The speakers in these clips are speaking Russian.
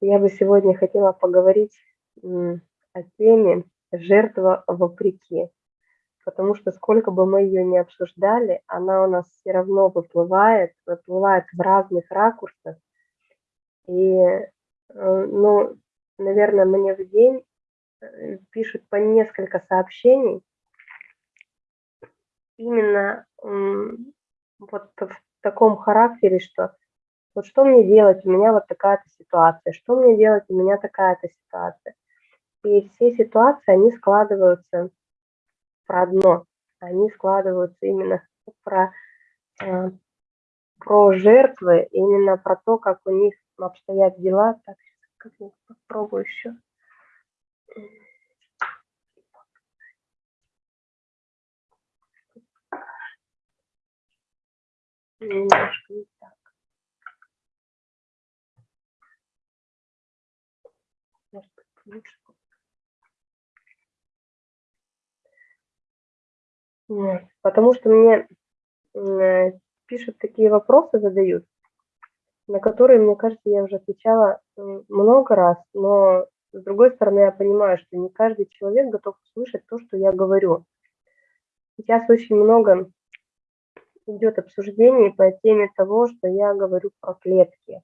Я бы сегодня хотела поговорить о теме «Жертва вопреки», потому что сколько бы мы ее ни обсуждали, она у нас все равно выплывает, выплывает в разных ракурсах. И, э, ну, наверное, мне в день э, пишут по несколько сообщений именно вот в таком характере, что вот что мне делать, у меня вот такая-то ситуация, что мне делать, у меня такая-то ситуация. И все ситуации, они складываются про одно, они складываются именно про, э, про жертвы, именно про то, как у них обстоят дела. Так, как я попробую еще. Немножко не так. Лучше. Нет, потому что мне э, пишут такие вопросы, задают, на которые, мне кажется, я уже отвечала много раз, но с другой стороны, я понимаю, что не каждый человек готов услышать то, что я говорю. Сейчас очень много идет обсуждений по теме того, что я говорю про клетки.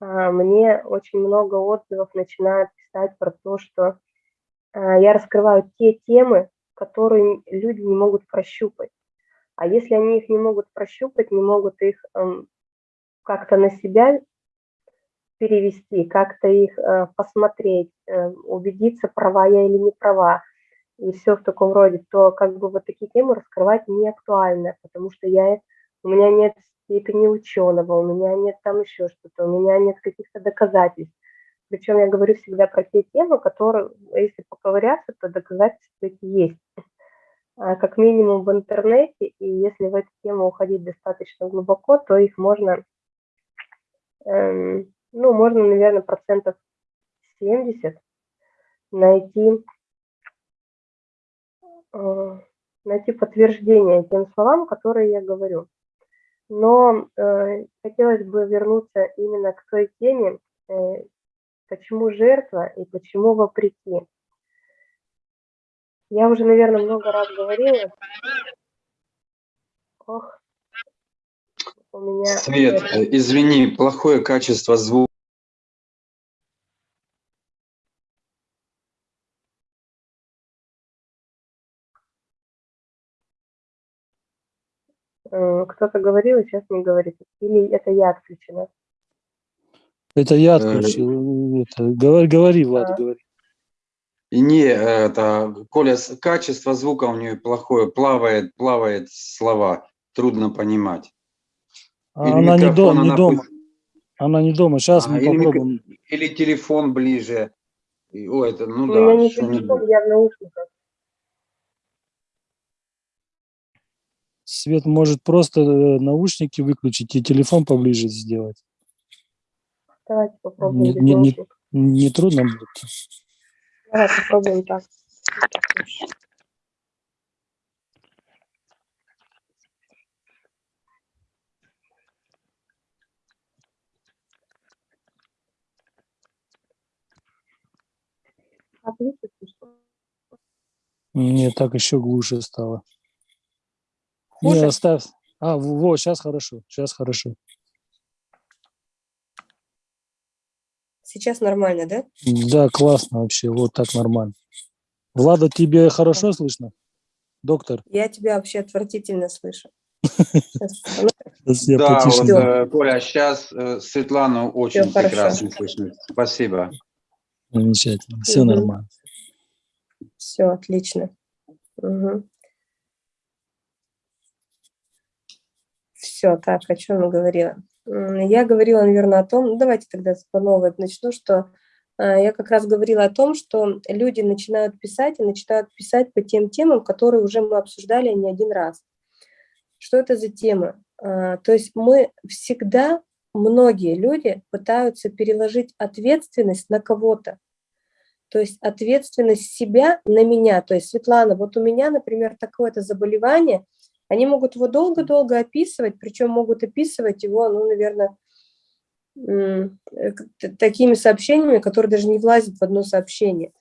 А, мне очень много отзывов начинают писать про то, что а, я раскрываю те темы, которые люди не могут прощупать. А если они их не могут прощупать, не могут их как-то на себя перевести, как-то их э, посмотреть, э, убедиться, права я или не права, и все в таком роде, то как бы вот такие темы раскрывать не актуально, потому что я, у меня нет степени ученого, у меня нет там еще что-то, у меня нет каких-то доказательств. Причем я говорю всегда про те темы, которые, если поковыряться, то доказательства эти есть. А как минимум в интернете, и если в эту тему уходить достаточно глубоко, то их можно, эм, ну, можно, наверное, процентов 70 найти, э, найти подтверждение тем словам, которые я говорю. Но э, хотелось бы вернуться именно к той теме, э, почему жертва и почему вопреки. Я уже, наверное, много раз говорила. Ох, у меня... Свет, э, извини, плохое качество звука. Кто-то говорил, сейчас не говорит. Или это я отключена? Это я э, отключил. Это, говори, говори, Влад, а. говори. Не, это, Коля, качество звука у нее плохое, плавает, плавает слова, трудно понимать. А она не, до, не она дома. Она не дома. Сейчас а, мы или попробуем. Микро... Или телефон ближе. О, это, ну у да. Меня не телефон, я в наушниках. Свет может просто э, наушники выключить и телефон поближе сделать. Давайте попробуем. Не, не, не, не трудно будет. Давай попробуем так. Нет, так еще глуше стало. Хуже? Не, оставь. А, вот, сейчас хорошо, сейчас хорошо. Сейчас нормально, да? Да, классно вообще, вот так нормально. Влада, тебе хорошо слышно? Доктор? Я тебя вообще отвратительно слышу. Да, вот, э, Коля, сейчас э, Светлану очень прекрасно слышно. Спасибо. Замечательно, все нормально. Все, отлично. Все, так, о чем я говорила? Я говорила, наверное, о том, ну, давайте тогда по новой начну, что а, я как раз говорила о том, что люди начинают писать и начинают писать по тем темам, которые уже мы обсуждали не один раз. Что это за тема? А, то есть мы всегда, многие люди пытаются переложить ответственность на кого-то. То есть ответственность себя на меня. То есть, Светлана, вот у меня, например, такое-то заболевание – они могут его долго-долго описывать, причем могут описывать его, ну, наверное, э, такими сообщениями, которые даже не влазят в одно сообщение.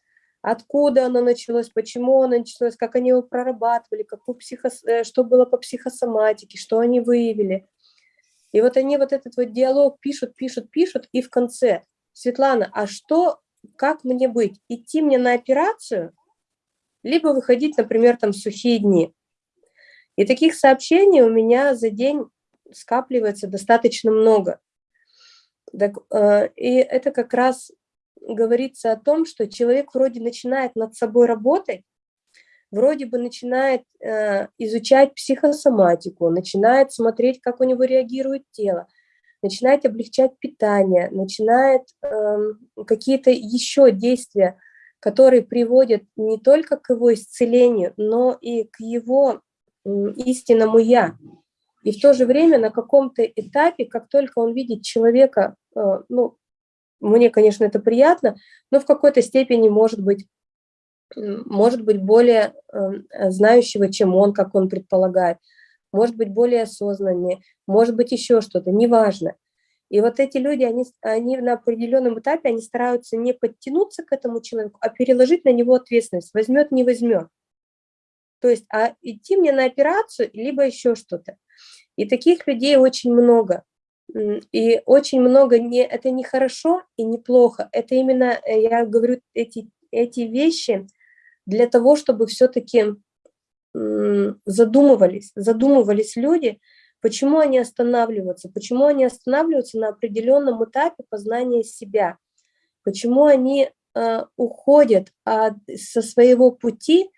Откуда оно началось, почему оно началось, как они его прорабатывали, какую психо, э, что было по психосоматике, что они выявили. И вот они вот этот вот диалог пишут, пишут, пишут, и в конце, Светлана, а что, как мне быть? Идти мне на операцию, либо выходить, например, там сухие дни? И таких сообщений у меня за день скапливается достаточно много. Так, э, и это как раз говорится о том, что человек вроде начинает над собой работать, вроде бы начинает э, изучать психосоматику, начинает смотреть, как у него реагирует тело, начинает облегчать питание, начинает э, какие-то еще действия, которые приводят не только к его исцелению, но и к его истинному «я». И в то же время на каком-то этапе, как только он видит человека, э, ну, мне, конечно, это приятно, но в какой-то степени, может быть, может быть более э, знающего, чем он, как он предполагает, может быть более осознаннее, может быть еще что-то, неважно. И вот эти люди, они, они на определенном этапе, они стараются не подтянуться к этому человеку, а переложить на него ответственность, возьмет, не возьмет. То есть, а идти мне на операцию, либо еще что-то. И таких людей очень много. И очень много, не, это не хорошо и не плохо, это именно, э, я говорю, эти, эти вещи для того, чтобы все-таки задумывались, задумывались люди, почему они останавливаются, почему они останавливаются на определенном этапе познания себя, почему они э, уходят от, со своего пути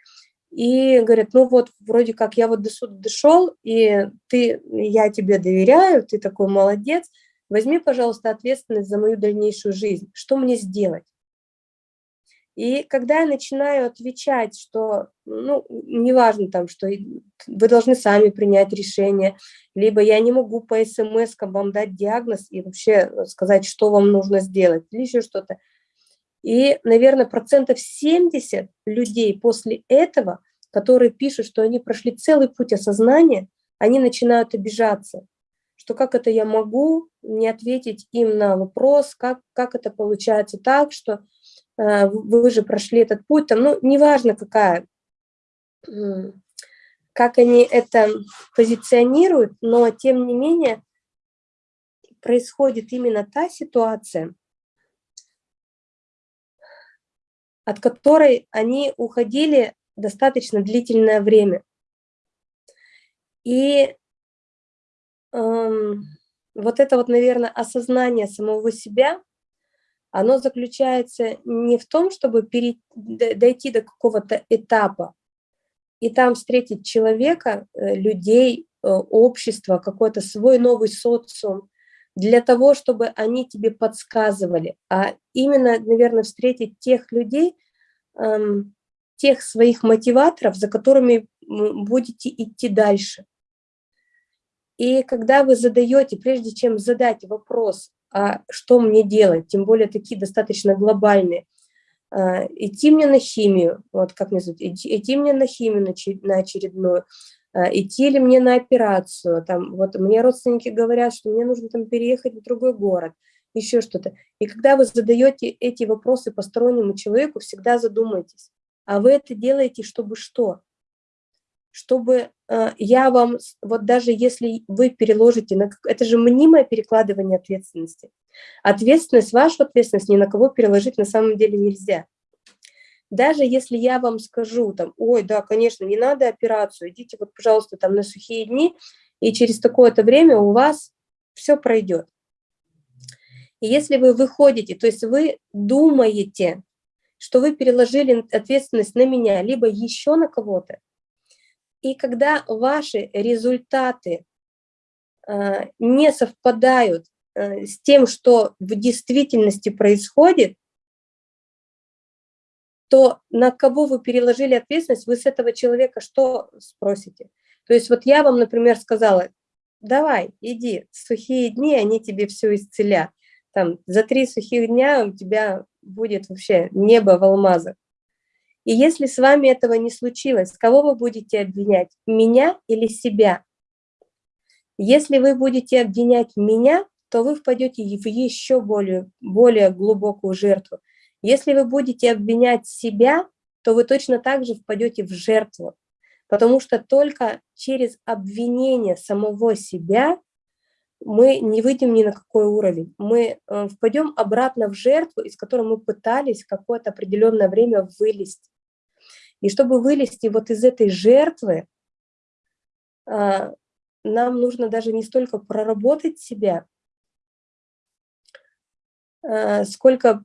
и говорят, ну вот, вроде как я вот до сюда дошел, и ты, я тебе доверяю, ты такой молодец, возьми, пожалуйста, ответственность за мою дальнейшую жизнь, что мне сделать? И когда я начинаю отвечать, что, ну, неважно там, что вы должны сами принять решение, либо я не могу по смс вам дать диагноз и вообще сказать, что вам нужно сделать, или еще что-то, и, наверное, процентов 70 людей после этого, которые пишут, что они прошли целый путь осознания, они начинают обижаться, что как это я могу не ответить им на вопрос, как, как это получается так, что э, вы же прошли этот путь, там, ну, неважно какая, как они это позиционируют, но тем не менее происходит именно та ситуация, от которой они уходили достаточно длительное время. И эм, вот это вот, наверное, осознание самого себя, оно заключается не в том, чтобы дойти до какого-то этапа и там встретить человека, э, людей, э, общество, какой-то свой новый социум, для того, чтобы они тебе подсказывали, а именно, наверное, встретить тех людей, эм, тех своих мотиваторов, за которыми будете идти дальше. И когда вы задаете, прежде чем задать вопрос, а что мне делать, тем более такие достаточно глобальные, а, идти мне на химию, вот как мне зовут, идти, мне на химию на очередную, идти ли мне на операцию, там, вот мне родственники говорят, что мне нужно там переехать в другой город, еще что-то. И когда вы задаете эти вопросы постороннему человеку, всегда задумайтесь, а вы это делаете, чтобы что? Чтобы э, я вам, вот даже если вы переложите, на, это же мнимое перекладывание ответственности. Ответственность, вашу ответственность ни на кого переложить на самом деле нельзя. Даже если я вам скажу, там, ой, да, конечно, не надо операцию, идите вот, пожалуйста, там на сухие дни, и через такое-то время у вас все пройдет. И если вы выходите, то есть вы думаете, что вы переложили ответственность на меня, либо еще на кого-то, и когда ваши результаты э, не совпадают э, с тем, что в действительности происходит, то на кого вы переложили ответственность, вы с этого человека что спросите? То есть вот я вам, например, сказала, давай, иди, сухие дни, они тебе все исцелят. Там, за три сухих дня у тебя будет вообще небо в алмазах. И если с вами этого не случилось, кого вы будете обвинять, меня или себя? Если вы будете обвинять меня, то вы впадете в еще более, более глубокую жертву. Если вы будете обвинять себя, то вы точно так же впадете в жертву. Потому что только через обвинение самого себя мы не выйдем ни на какой уровень. Мы э, впадем обратно в жертву, из которой мы пытались какое-то определенное время вылезть. И чтобы вылезти вот из этой жертвы, а, нам нужно даже не столько проработать себя, а, сколько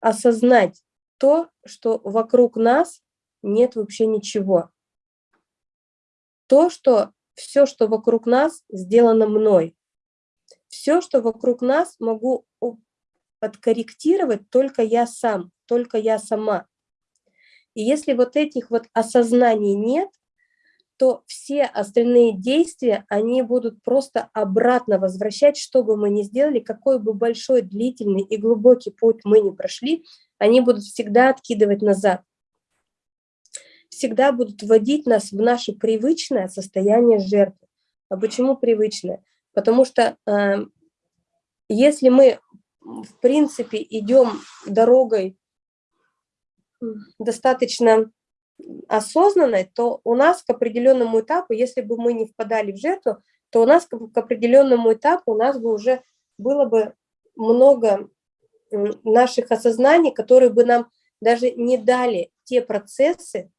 осознать то, что вокруг нас нет вообще ничего. То, что все, что вокруг нас, сделано мной все, что вокруг нас, могу подкорректировать только я сам, только я сама. И если вот этих вот осознаний нет, то все остальные действия, они будут просто обратно возвращать, что бы мы ни сделали, какой бы большой, длительный и глубокий путь мы ни прошли, они будут всегда откидывать назад. Всегда будут вводить нас в наше привычное состояние жертвы. А почему привычное? Потому что э, если мы, в принципе, идем дорогой достаточно осознанной, то у нас к определенному этапу, если бы мы не впадали в жертву, то у нас к определенному этапу у нас бы уже было бы много наших осознаний, которые бы нам даже не дали те процессы,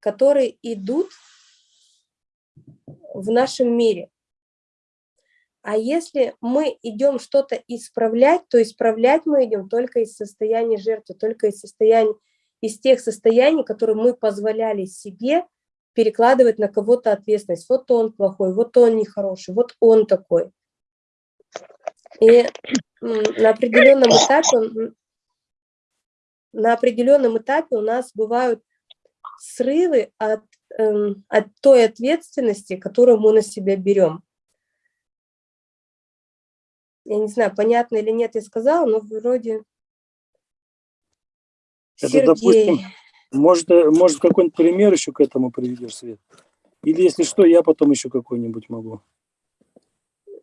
которые идут в нашем мире. А если мы идем что-то исправлять, то исправлять мы идем только из состояния жертвы, только из, состояния, из тех состояний, которые мы позволи себе перекладывать на кого-то ответственность. Вот он плохой, вот он нехороший, вот он такой. И на определенном этапе, на определенном этапе у нас бывают срывы от, эм, от той ответственности, которую мы на себя берем я не знаю, понятно или нет я сказала, но вроде Это, Сергей. допустим, может, э, может какой-нибудь пример еще к этому приведешь, Свет? Или если что, я потом еще какой-нибудь могу.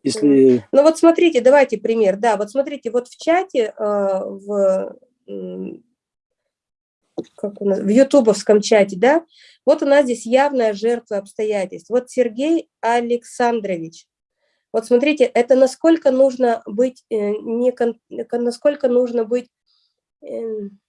Если... Ну вот смотрите, давайте пример. Да, вот смотрите, вот в чате, э, в, как у нас, в ютубовском чате, да, вот у нас здесь явная жертва обстоятельств. Вот Сергей Александрович. Вот смотрите, это насколько нужно быть, э, не, насколько нужно быть эм,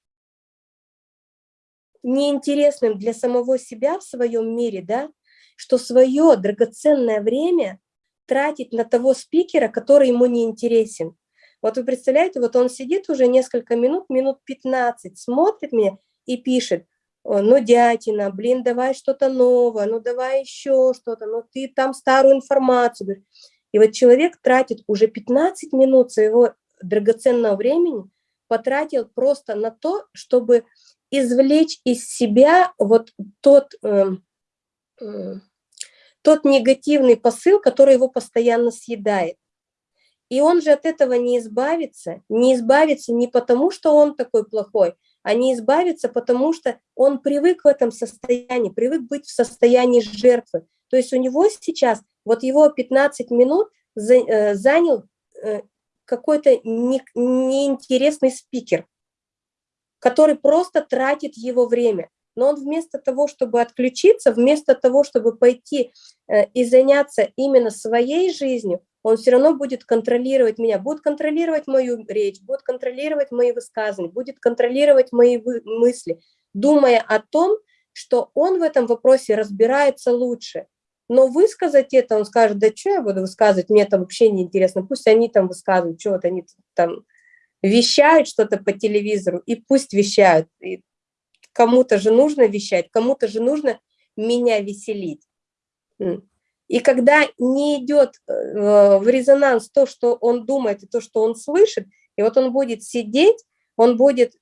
неинтересным для самого себя в своем мире, да, что свое драгоценное время тратить на того спикера, который ему не интересен. Вот вы представляете, вот он сидит уже несколько минут, минут 15, смотрит меня и пишет, ну, дятина, блин, давай что-то новое, ну, давай еще что-то, ну, ты там старую информацию. И вот человек тратит уже 15 минут своего драгоценного времени, потратил просто на то, чтобы извлечь из себя вот тот, э, э, тот негативный посыл, который его постоянно съедает. И он же от этого не избавится, не избавится не потому, что он такой плохой, а не избавится, потому что он привык в этом состоянии, привык быть в состоянии жертвы. То есть у него сейчас вот его 15 минут э, занял э, какой-то неинтересный спикер, который просто тратит его время. Но он вместо того, чтобы отключиться, вместо того, чтобы пойти э, и заняться именно своей жизнью, он все равно будет контролировать меня, будет контролировать мою речь, будет контролировать мои высказывания, будет контролировать мои мысли, думая о том, что он в этом вопросе разбирается лучше. Но высказать это, он скажет, да что я буду высказывать, мне это вообще не интересно, пусть они там высказывают, что вот они там вещают что-то по телевизору, и пусть вещают. Кому-то же нужно вещать, кому-то же нужно меня веселить. И когда не идет э, в резонанс то, что он думает, и то, что он слышит, и вот он будет сидеть, он будет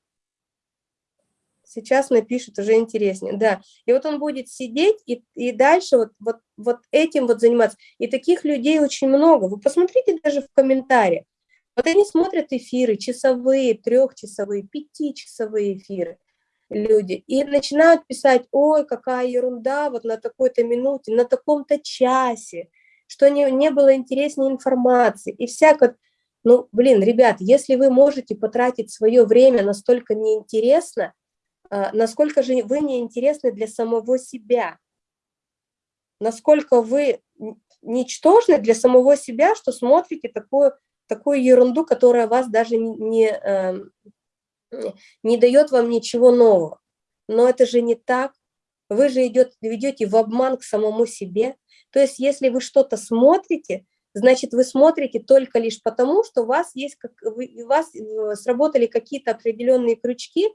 сейчас напишут уже интереснее, да. И вот он будет сидеть и, и дальше вот, вот, вот этим вот заниматься. И таких людей очень много. Вы посмотрите даже в комментариях. Вот они смотрят эфиры, часовые, трехчасовые, пятичасовые эфиры люди, и начинают писать, ой, какая ерунда, вот на такой-то минуте, на таком-то часе, что не, не было интереснее информации и всякое. Ну, блин, ребят, если вы можете потратить свое время настолько неинтересно, а, насколько же вы неинтересны для самого себя, насколько вы ничтожны для самого себя, что смотрите такую, такую ерунду, которая вас даже не, эм, не дает вам ничего нового. Но это же не так. Вы же идет, ведете в обман к самому себе. То есть если вы что-то смотрите, значит, вы смотрите только лишь потому, что у вас есть, как, у вас э, сработали какие-то определенные крючки,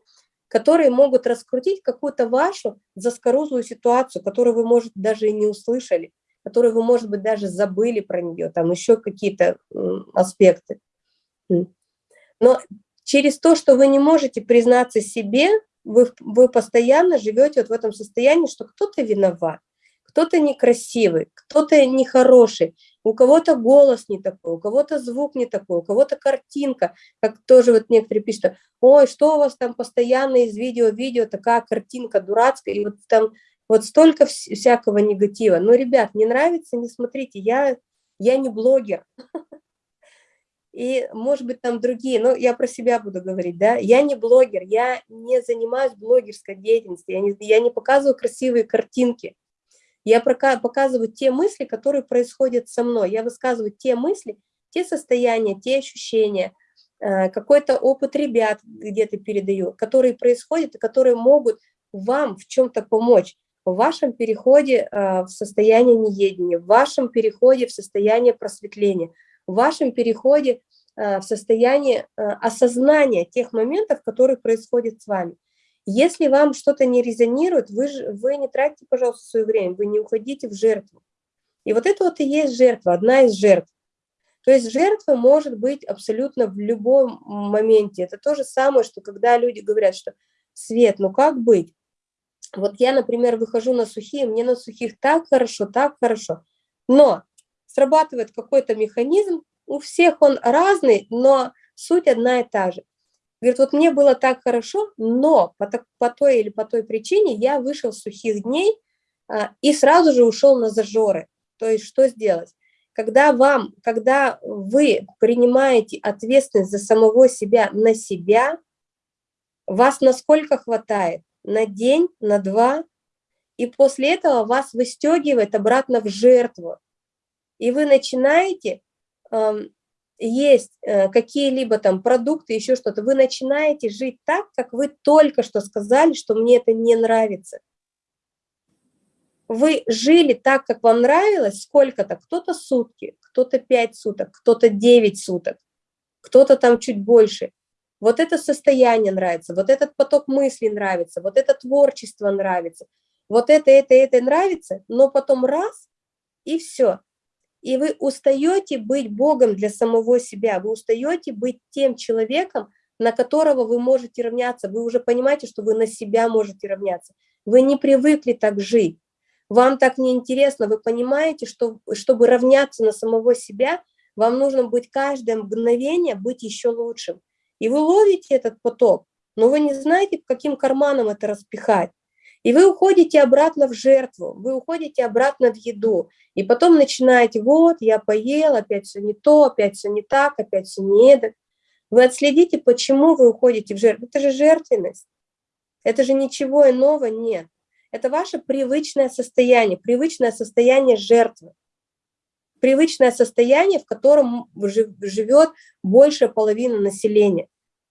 которые могут раскрутить какую-то вашу заскорузлую ситуацию, которую вы, может, даже и не услышали, которую вы, может быть, даже забыли про нее, там еще какие-то аспекты. Но через то, что вы не можете признаться себе, вы, вы постоянно живете вот в этом состоянии, что кто-то виноват, кто-то некрасивый, кто-то нехороший, у кого-то голос не такой, у кого-то звук не такой, у кого-то картинка, как тоже вот некоторые пишут, ой, что у вас там постоянно из видео видео, такая картинка дурацкая, и вот там вот столько всякого негатива. Но, ребят, не нравится, не смотрите, я, я не блогер. И, может быть, там другие, но я про себя буду говорить, да, я не блогер, я не занимаюсь блогерской деятельностью, я не, я не показываю красивые картинки, я показываю те мысли, которые происходят со мной. Я высказываю те мысли, те состояния, те ощущения, э, какой-то опыт ребят где-то передаю, которые происходят и которые могут вам в чем-то помочь в вашем переходе э, в состояние неедения, в вашем переходе в состояние просветления, в вашем переходе э, в состояние осознания тех моментов, которые происходят с вами. Если вам что-то не резонирует, вы, вы не тратите, пожалуйста, свое время, вы не уходите в жертву. И вот это вот и есть жертва, одна из жертв. То есть жертва может быть абсолютно в любом моменте. Это то же самое, что когда люди говорят, что «Свет, ну как быть?» Вот я, например, выхожу на сухие, мне на сухих так хорошо, так хорошо. Но срабатывает какой-то механизм, у всех он разный, но суть одна и та же – Говорит, вот мне было так хорошо, но по, по той или по той причине я вышел с сухих дней а, и сразу же ушел на зажоры. То есть что сделать? Когда вам, когда вы принимаете ответственность за самого себя на себя, вас насколько хватает? На день, на два, и после этого вас выстегивает обратно в жертву. И вы начинаете есть э, какие-либо там продукты, еще что-то, вы начинаете жить так, как вы только что сказали, что мне это не нравится. Вы жили так, как вам нравилось, сколько-то, кто-то сутки, кто-то 5 суток, кто-то 9 суток, кто-то там чуть больше. Вот это состояние нравится, вот этот поток мыслей нравится, вот это творчество нравится, вот это, это, это нравится, но потом раз, и все и вы устаете быть Богом для самого себя, вы устаете быть тем человеком, на которого вы можете равняться, вы уже понимаете, что вы на себя можете равняться. Вы не привыкли так жить, вам так неинтересно, вы понимаете, что чтобы равняться на самого себя, вам нужно быть каждое мгновение быть еще лучшим. И вы ловите этот поток, но вы не знаете, каким карманом это распихать. И вы уходите обратно в жертву, вы уходите обратно в еду. И потом начинаете, вот, я поел, опять все не то, опять все не так, опять все не это. Вы отследите, почему вы уходите в жертву. Это же жертвенность. Это же ничего иного нет. Это ваше привычное состояние, привычное состояние жертвы. Привычное состояние, в котором живет больше половины населения.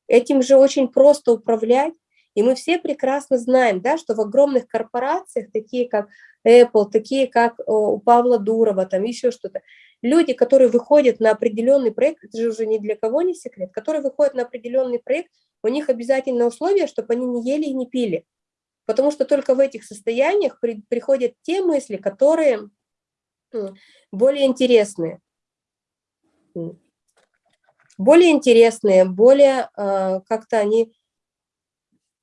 Этим же очень просто управлять. И мы все прекрасно знаем, да, что в огромных корпорациях, такие как Apple, такие как у Павла Дурова, там еще что-то, люди, которые выходят на определенный проект, это же уже ни для кого не секрет, которые выходят на определенный проект, у них обязательно условие, чтобы они не ели и не пили. Потому что только в этих состояниях при, приходят те мысли, которые более интересные. Более интересные, более э, как-то они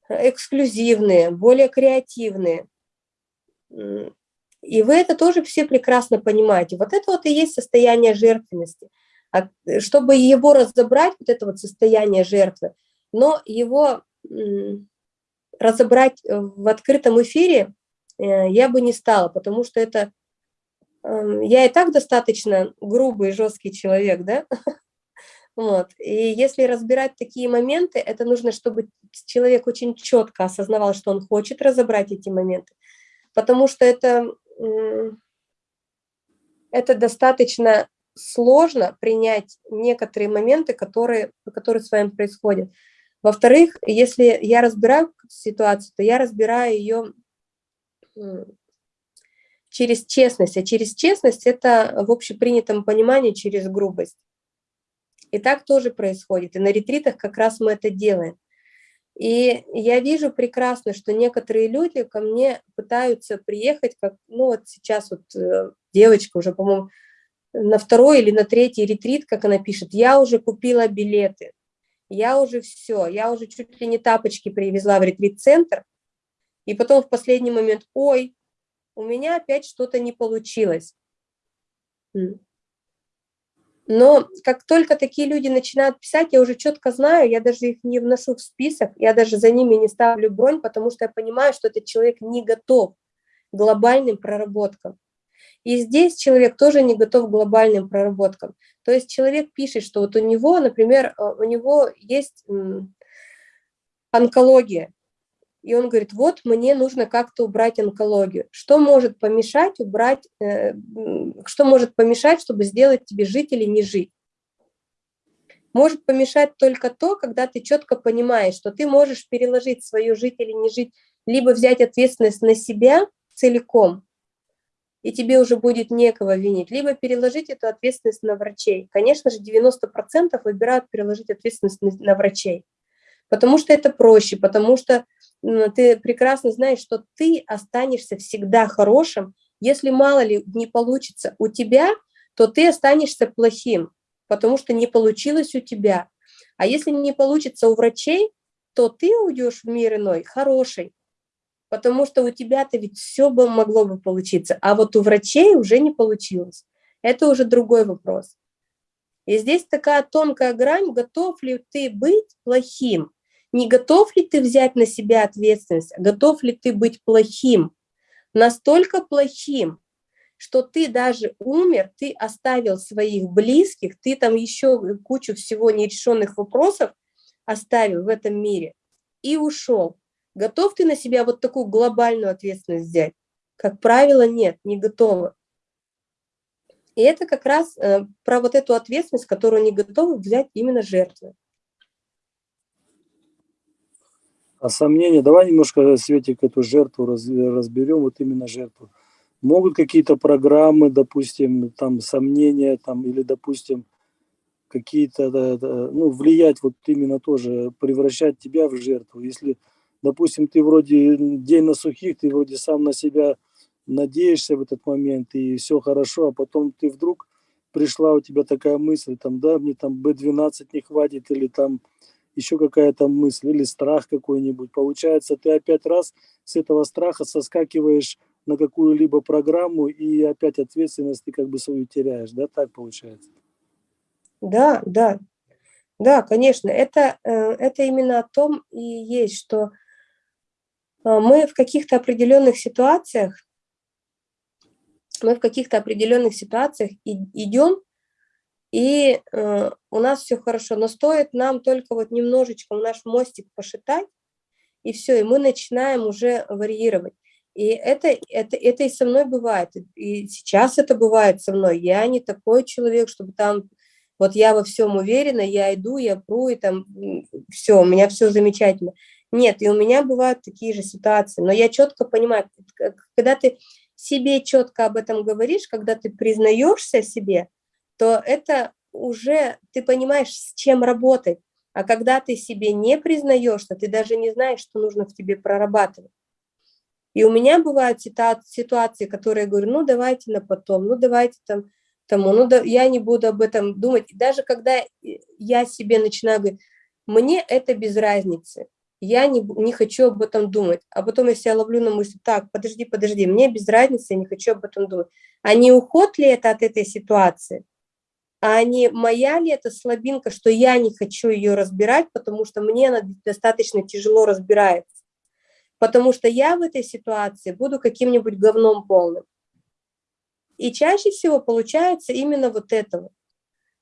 эксклюзивные, более креативные. И вы это тоже все прекрасно понимаете. Вот это вот и есть состояние жертвенности. А чтобы его разобрать, вот это вот состояние жертвы, но его разобрать в открытом эфире э, я бы не стала, потому что это я и так достаточно грубый жесткий человек, да, вот, и если разбирать такие моменты, это нужно, чтобы человек очень четко осознавал, что он хочет разобрать эти моменты, потому что это, это достаточно сложно принять некоторые моменты, которые, которые с вами происходят. Во-вторых, если я разбираю ситуацию, то я разбираю ее через честность, а через честность это в общепринятом понимании через грубость. И так тоже происходит, и на ретритах как раз мы это делаем. И я вижу прекрасно, что некоторые люди ко мне пытаются приехать, как, ну вот сейчас вот э, девочка уже, по-моему, на второй или на третий ретрит, как она пишет, я уже купила билеты, я уже все, я уже чуть ли не тапочки привезла в ретрит-центр, и потом в последний момент, ой, у меня опять что-то не получилось. Но как только такие люди начинают писать, я уже четко знаю, я даже их не вношу в список, я даже за ними не ставлю бронь, потому что я понимаю, что этот человек не готов к глобальным проработкам. И здесь человек тоже не готов к глобальным проработкам. То есть человек пишет, что вот у него, например, э, у него есть онкология, и он говорит, вот мне нужно как-то убрать онкологию. Что может помешать убрать, э, что может помешать, чтобы сделать тебе жить или не жить? Может помешать только то, когда ты четко понимаешь, что ты можешь переложить свою жить или не жить, либо взять ответственность на себя целиком, и тебе уже будет некого винить, либо переложить эту ответственность на врачей. Конечно же, 90% выбирают переложить ответственность на врачей, потому что это проще, потому что ты прекрасно знаешь, что ты останешься всегда хорошим. Если мало ли не получится у тебя, то ты останешься плохим, потому что не получилось у тебя. А если не получится у врачей, то ты уйдешь в мир иной хороший, потому что у тебя-то ведь все бы могло бы получиться, а вот у врачей уже не получилось. Это уже другой вопрос. И здесь такая тонкая грань, готов ли ты быть плохим, не готов ли ты взять на себя ответственность, готов ли ты быть плохим, настолько плохим, что ты даже умер, ты оставил своих близких, ты там еще кучу всего нерешенных вопросов оставил в этом мире и ушел. Готов ты на себя вот такую глобальную ответственность взять? Как правило, нет, не готова. И это как раз э, про вот эту ответственность, которую не готовы взять именно жертвы. А сомнения, давай немножко, Светик, эту жертву раз, разберем, вот именно жертву. Могут какие-то программы, допустим, там сомнения, там, или, допустим, какие-то, ну, влиять вот именно тоже, превращать тебя в жертву. Если, допустим, ты вроде день на сухих, ты вроде сам на себя надеешься в этот момент, и все хорошо, а потом ты вдруг пришла у тебя такая мысль, там, да, мне там B12 не хватит, или там еще какая-то мысль или страх какой-нибудь. Получается, ты опять раз с этого страха соскакиваешь на какую-либо программу и опять ответственность ты как бы свою теряешь, да, так получается? Да, да, да, конечно, это, э, это именно о том и есть, что э, мы в каких-то определенных ситуациях, мы в каких-то определенных ситуациях идем и э, у нас все хорошо, но стоит нам только вот немножечко наш мостик пошитать, и все, и мы начинаем уже варьировать. И это, это, это и со мной бывает, и сейчас это бывает со мной. Я не такой человек, чтобы там, вот я во всем уверена, я иду, я пру, и там все, у меня все замечательно. Нет, и у меня бывают такие же ситуации, но я четко понимаю, когда ты себе четко об этом говоришь, когда ты признаешься себе, то это уже ты понимаешь, с чем работать. А когда ты себе не признаешь, то ты даже не знаешь, что нужно в тебе прорабатывать. И у меня бывают ситуации, которые я говорю, ну давайте на потом, ну давайте там тому, ну да, я не буду об этом думать. И даже когда я себе начинаю говорить, мне это без разницы, я не, не хочу об этом думать. А потом я себя ловлю на мысли, так, подожди, подожди, мне без разницы, я не хочу об этом думать. А не уход ли это от этой ситуации? А не моя ли это слабинка, что я не хочу ее разбирать, потому что мне она достаточно тяжело разбирается. Потому что я в этой ситуации буду каким-нибудь говном полным. И чаще всего получается именно вот это вот.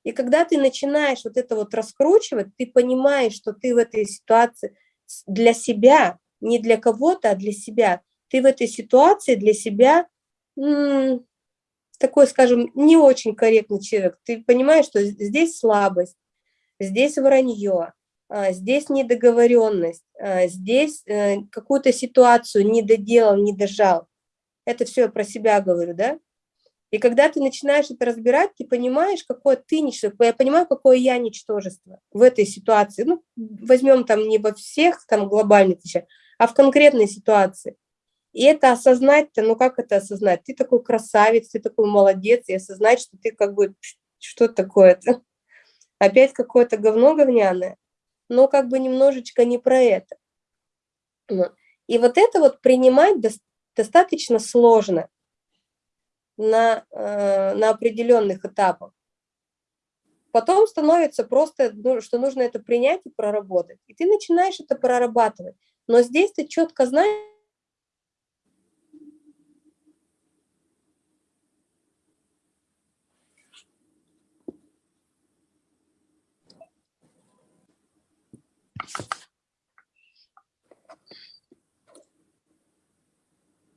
И когда ты начинаешь вот это вот раскручивать, ты понимаешь, что ты в этой ситуации для себя, не для кого-то, а для себя. Ты в этой ситуации для себя такой, скажем, не очень корректный человек. Ты понимаешь, что здесь слабость, здесь вранье, а, здесь недоговоренность, а, здесь э, какую-то ситуацию не доделал, не дожал. Это все я про себя говорю, да? И когда ты начинаешь это разбирать, ты понимаешь, какое ты ничтожество. Я понимаю, какое я ничтожество в этой ситуации. Ну, возьмем там не во всех там глобальных вещах, а в конкретной ситуации. И это осознать-то, ну как это осознать? Ты такой красавец, ты такой молодец, и осознать, что ты как бы, что такое-то? Опять какое-то говно говняное, но как бы немножечко не про это. И вот это вот принимать достаточно сложно на, э, на определенных этапах. Потом становится просто, ну, что нужно это принять и проработать. И ты начинаешь это прорабатывать. Но здесь ты четко знаешь,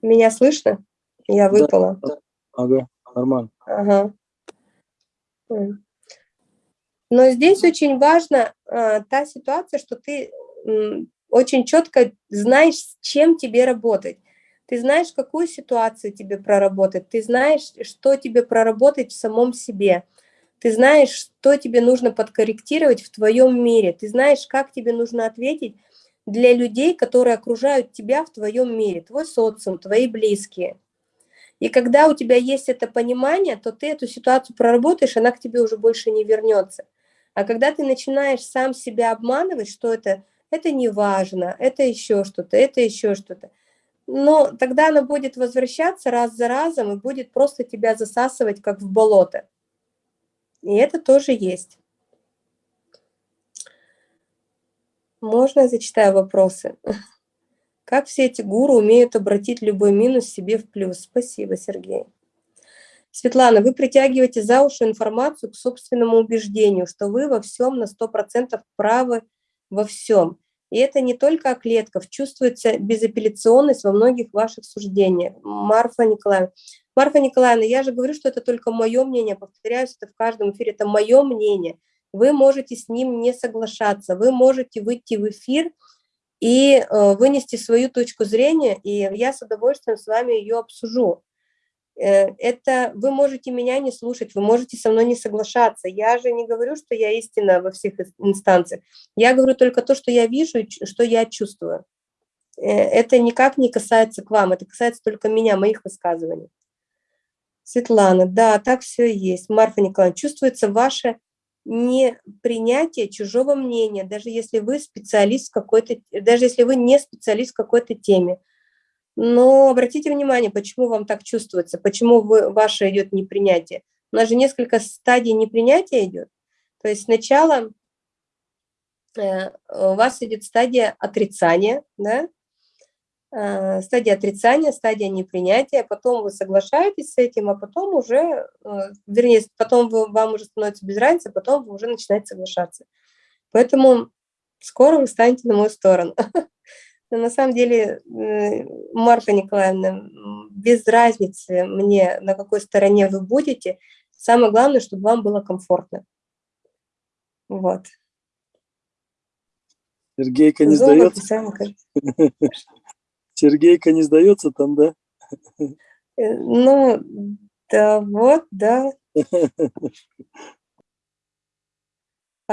Меня слышно? Я выпала. Да. Ага, нормально. Ага. Но здесь очень важна э, та ситуация, что ты э, очень четко знаешь, с чем тебе работать. Ты знаешь, какую ситуацию тебе проработать, ты знаешь, что тебе проработать в самом себе. Ты знаешь, что тебе нужно подкорректировать в твоем мире. Ты знаешь, как тебе нужно ответить для людей, которые окружают тебя в твоем мире, твой социум, твои близкие. И когда у тебя есть это понимание, то ты эту ситуацию проработаешь, она к тебе уже больше не вернется. А когда ты начинаешь сам себя обманывать, что это, это не важно, это еще что-то, это еще что-то, но тогда она будет возвращаться раз за разом и будет просто тебя засасывать, как в болото. И это тоже есть. Можно я зачитаю вопросы? Как все эти гуру умеют обратить любой минус себе в плюс? Спасибо, Сергей. Светлана, вы притягиваете за уши информацию к собственному убеждению, что вы во всем на 100% правы во всем. И это не только о клетках, чувствуется безапелляционность во многих ваших суждениях. Марфа Николаевна. Марфа Николаевна, я же говорю, что это только мое мнение, повторяюсь, это в каждом эфире, это мое мнение. Вы можете с ним не соглашаться, вы можете выйти в эфир и э, вынести свою точку зрения, и я с удовольствием с вами ее обсужу. Э, это вы можете меня не слушать, вы можете со мной не соглашаться. Я же не говорю, что я истина во всех инстанциях. Я говорю только то, что я вижу что я чувствую. Э, это никак не касается к вам, это касается только меня, моих высказываний. Светлана, да, так все и есть. Марфа Николаевна, чувствуется ваше не принятие чужого мнения, даже если вы специалист в какой-то, даже если вы не специалист в какой-то теме. Но обратите внимание, почему вам так чувствуется, почему вы, ваше идет непринятие. У нас же несколько стадий непринятия идет. То есть сначала э, у вас идет стадия отрицания, да, Э, стадия отрицания, стадия непринятия, потом вы соглашаетесь с этим, а потом уже, э, вернее, потом вы, вам уже становится без разницы, а потом вы уже начинаете соглашаться. Поэтому скоро вы станете на мою сторону. Но на самом деле, Марка Николаевна, без разницы мне, на какой стороне вы будете, самое главное, чтобы вам было комфортно. Вот. Сергейка не сдается. Сергейка не сдается там, да? Э, ну, да, вот, да.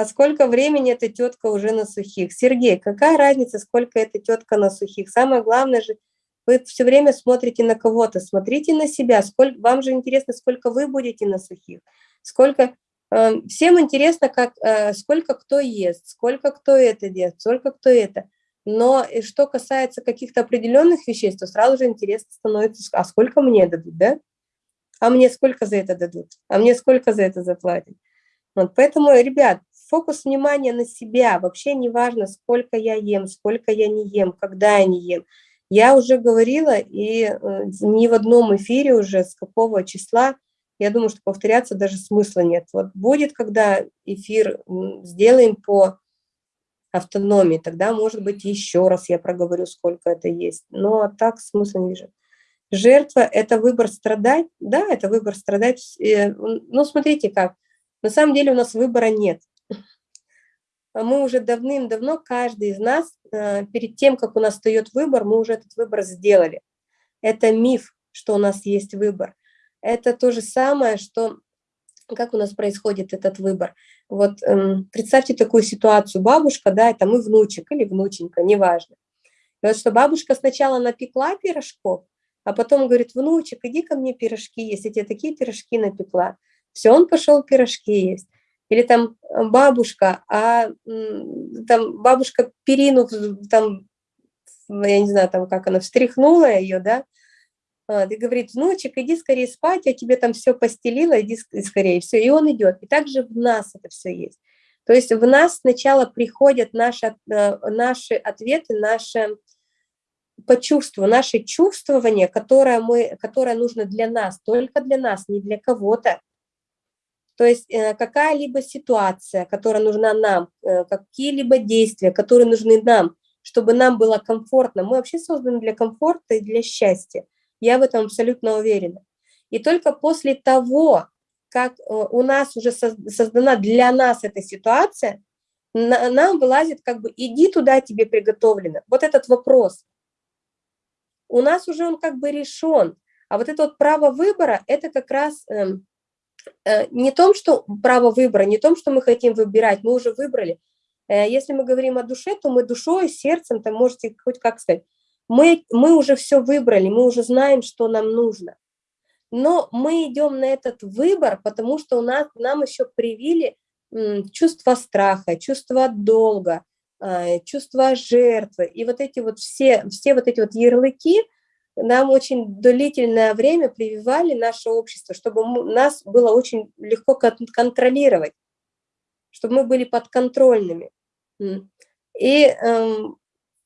А сколько времени эта тетка уже на сухих? Сергей, какая разница, сколько эта тетка на сухих? Самое главное же, вы все время смотрите на кого-то, смотрите на себя. Сколько, вам же интересно, сколько вы будете на сухих. Сколько, э, всем интересно, как, э, сколько кто ест, сколько кто это делает, сколько кто это. Но и что касается каких-то определенных вещей, то сразу же интересно становится, а сколько мне дадут, да? А мне сколько за это дадут? А мне сколько за это заплатят? Вот, поэтому, ребят, фокус внимания на себя. Вообще не важно, сколько я ем, сколько я не ем, когда я не ем. Я уже говорила, и э, ни в одном эфире уже с какого числа, я думаю, что повторяться даже смысла нет. Вот будет, когда эфир сделаем по автономии, тогда, может быть, еще раз я проговорю, сколько это есть. Но так смысла не вижу. Жертва – это выбор страдать? Да, это выбор страдать. Э, ну, смотрите как. На самом деле у нас выбора нет. Мы уже давным-давно, каждый из нас, э, перед тем, как у нас встает выбор, мы уже этот выбор сделали. Это миф, что у нас есть выбор. Это то же самое, что как у нас происходит этот выбор. Вот эм, представьте такую ситуацию, бабушка, да, это мы внучек или внученька, неважно. И вот что бабушка сначала напекла пирожков, а потом говорит, внучек, иди ко мне пирожки есть, я тебе такие пирожки напекла. Все, он пошел пирожки есть. Или там э, бабушка, а там бабушка перину, там, я не знаю, там как она, встряхнула ее, да, и говорит, внучек, иди скорее спать, я тебе там все постелила, иди скорее, все, и он идет. И также в нас это все есть. То есть в нас сначала приходят наши, э, наши ответы, наши по чувству, наше чувствование, которое, мы, которое нужно для нас, только для нас, не для кого-то. То есть э, какая-либо ситуация, которая нужна нам, э, какие-либо действия, которые нужны нам, чтобы нам было комфортно. Мы вообще созданы для комфорта и для счастья. Я в этом абсолютно уверена. И только после того, как э, у нас уже создана для нас эта ситуация, нам вылазит как бы «иди туда, тебе приготовлено». Вот этот вопрос. У нас уже он как бы решен. А вот это вот право выбора, это как раз э, э, не том, что право выбора, не том, что мы хотим выбирать, мы уже выбрали. Э, если мы говорим о душе, то мы душой, сердцем, там можете хоть как сказать, мы, мы уже все выбрали, мы уже знаем, что нам нужно. Но мы идем на этот выбор, потому что у нас, нам еще привили чувство страха, чувство долга, а, чувство жертвы. И вот эти вот все, все вот эти вот ярлыки нам очень длительное время прививали наше общество, чтобы нас было очень легко контролировать, чтобы мы были подконтрольными. И эм,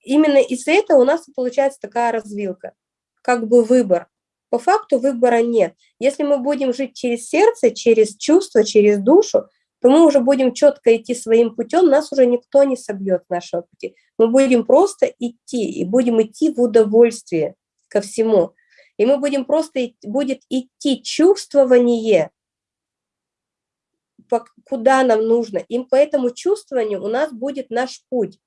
именно из-за этого у нас получается такая развилка, как бы выбор. По факту выбора нет. Если мы будем жить через сердце, через чувство, через душу, то мы уже будем четко идти своим путем, нас уже никто не собьет с нашего пути. Мы будем просто идти, и будем идти в удовольствие ко всему. И мы будем просто, будет идти чувствование, куда нам нужно. И по этому чувствованию у нас будет наш путь.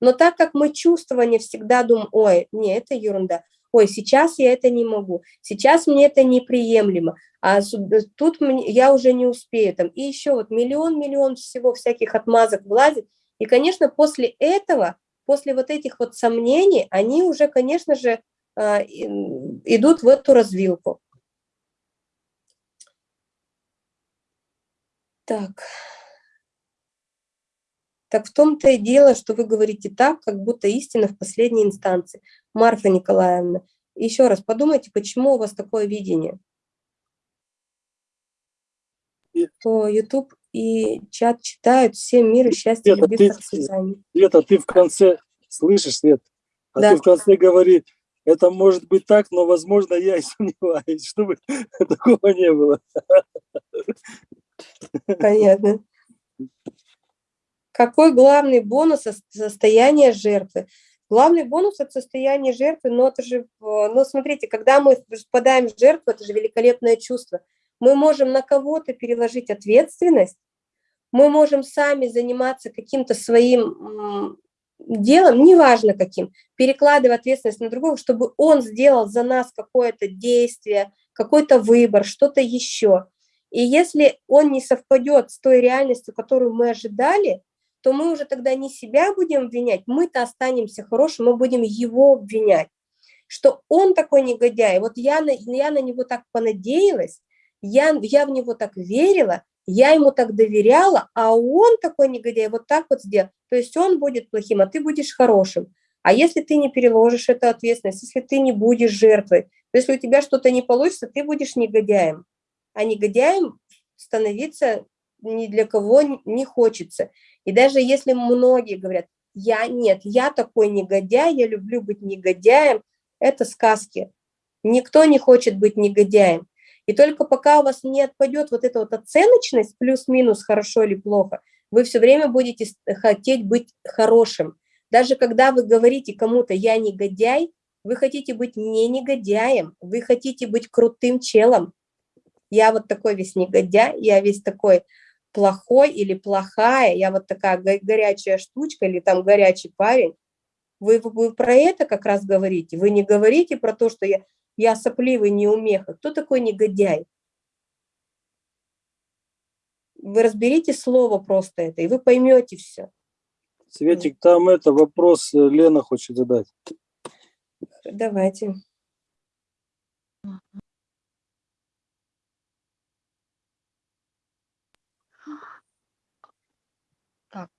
Но так как мы чувствование всегда думаем, ой, не, это ерунда, ой, сейчас я это не могу, сейчас мне это неприемлемо, а тут я уже не успею, там, и еще вот миллион-миллион всего всяких отмазок влазит, и, конечно, после этого, после вот этих вот сомнений, они уже, конечно же, идут в эту развилку. Так. Так в том-то и дело, что вы говорите так, как будто истина в последней инстанции. Марфа Николаевна, еще раз подумайте, почему у вас такое видение? По YouTube и чат читают, всем мир и счастье, Света, любви, ты, процветания. Света, ты в конце, слышишь, Свет? А Да. ты в конце говори, это может быть так, но, возможно, я и сомневаюсь, чтобы такого не было. Понятно. Какой главный бонус со- состояния жертвы? Главный бонус от состояния жертвы, но это же, в- ну смотрите, когда мы впадаем в жертву, это же великолепное чувство. Мы можем на кого-то переложить ответственность, мы можем сами заниматься каким-то своим делом, неважно каким, перекладывая ответственность на другого, чтобы он сделал за нас какое-то действие, какой-то выбор, что-то еще. И если он не совпадет с той реальностью, которую мы ожидали, то мы уже тогда не себя будем обвинять, мы-то останемся хорошим, мы будем его обвинять, что он такой негодяй. Вот я на, я на него так понадеялась, я, я в него так верила, я ему так доверяла, а он такой негодяй, вот так вот сделал. То есть он будет плохим, а ты будешь хорошим. А если ты не переложишь эту ответственность, если ты не будешь жертвой, то если у тебя что-то не получится, ты будешь негодяем. А негодяем становиться ни для кого не хочется. И даже если многие говорят, я нет, я такой негодяй, я люблю быть негодяем, это сказки. Никто не хочет быть негодяем. И только пока у вас не отпадет вот эта вот оценочность, плюс-минус, хорошо или плохо, вы все время будете хотеть быть хорошим. Даже когда вы говорите кому-то «я негодяй», вы хотите быть не негодяем, вы хотите быть крутым челом. Я вот такой весь негодяй, я весь такой плохой или плохая, я вот такая горячая штучка или там горячий парень. Вы, вы про это как раз говорите. Вы не говорите про то, что я, я сопливый неумеха. Кто такой негодяй? Вы разберите слово просто это, и вы поймете все. Светик, там это вопрос э, Лена хочет задать. Давайте. Так.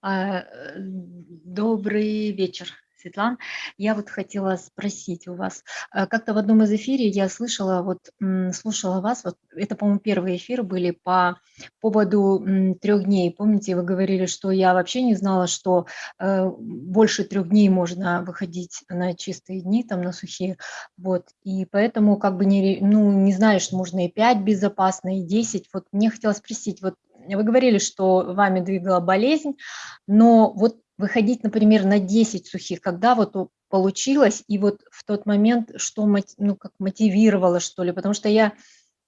А, э, Добрый вечер. Светлан. Я вот хотела спросить у вас, э, как-то в одном из эфире я слышала, вот слушала вас, вот это, по-моему, первые эфиры были по поводу трех дней. Помните, вы говорили, что я вообще не знала, что э, больше трех дней можно выходить на чистые дни, там на сухие, вот, и поэтому как бы не, ну, не знаешь, можно и 5 безопасно, и 10. Вот мне хотелось спросить, вот вы говорили, что вами двигала болезнь, но вот выходить, например, на 10 сухих, когда вот получилось, и вот в тот момент, что ну, как мотивировало, что ли, потому что я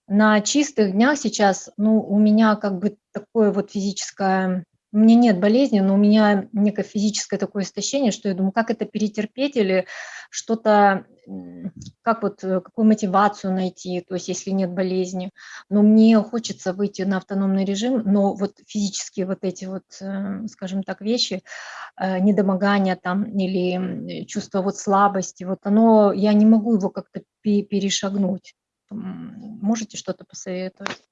на чистых днях сейчас, ну, у меня как бы такое вот физическое, у меня нет болезни, но у меня некое физическое такое истощение, что я думаю, как это перетерпеть или что-то как вот, э, какую мотивацию найти, то есть если нет болезни. Но мне хочется выйти на автономный режим, но вот физические вот эти вот, э, скажем так, вещи, э, недомогание там или чувство вот слабости, вот оно, я не могу его как-то перешагнуть. Можете что-то посоветовать?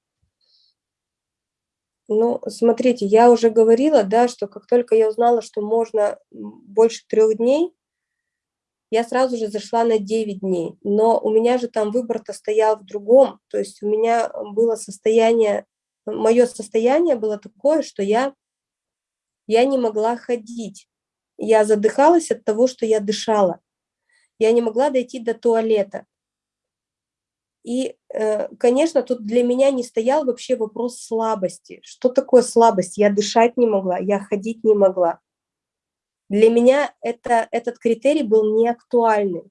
Ну, смотрите, я уже говорила, да, что как только я узнала, что можно больше трех дней, я сразу же зашла на 9 дней. Но у меня же там выбор-то стоял в другом. То есть у меня было состояние, мое состояние было такое, что я, я не могла ходить. Я задыхалась от того, что я дышала. Я не могла дойти до туалета. И, э, конечно, тут для меня не стоял вообще вопрос слабости. Что такое слабость? Я дышать не могла, я ходить не могла. Для меня это, этот критерий был не актуальный.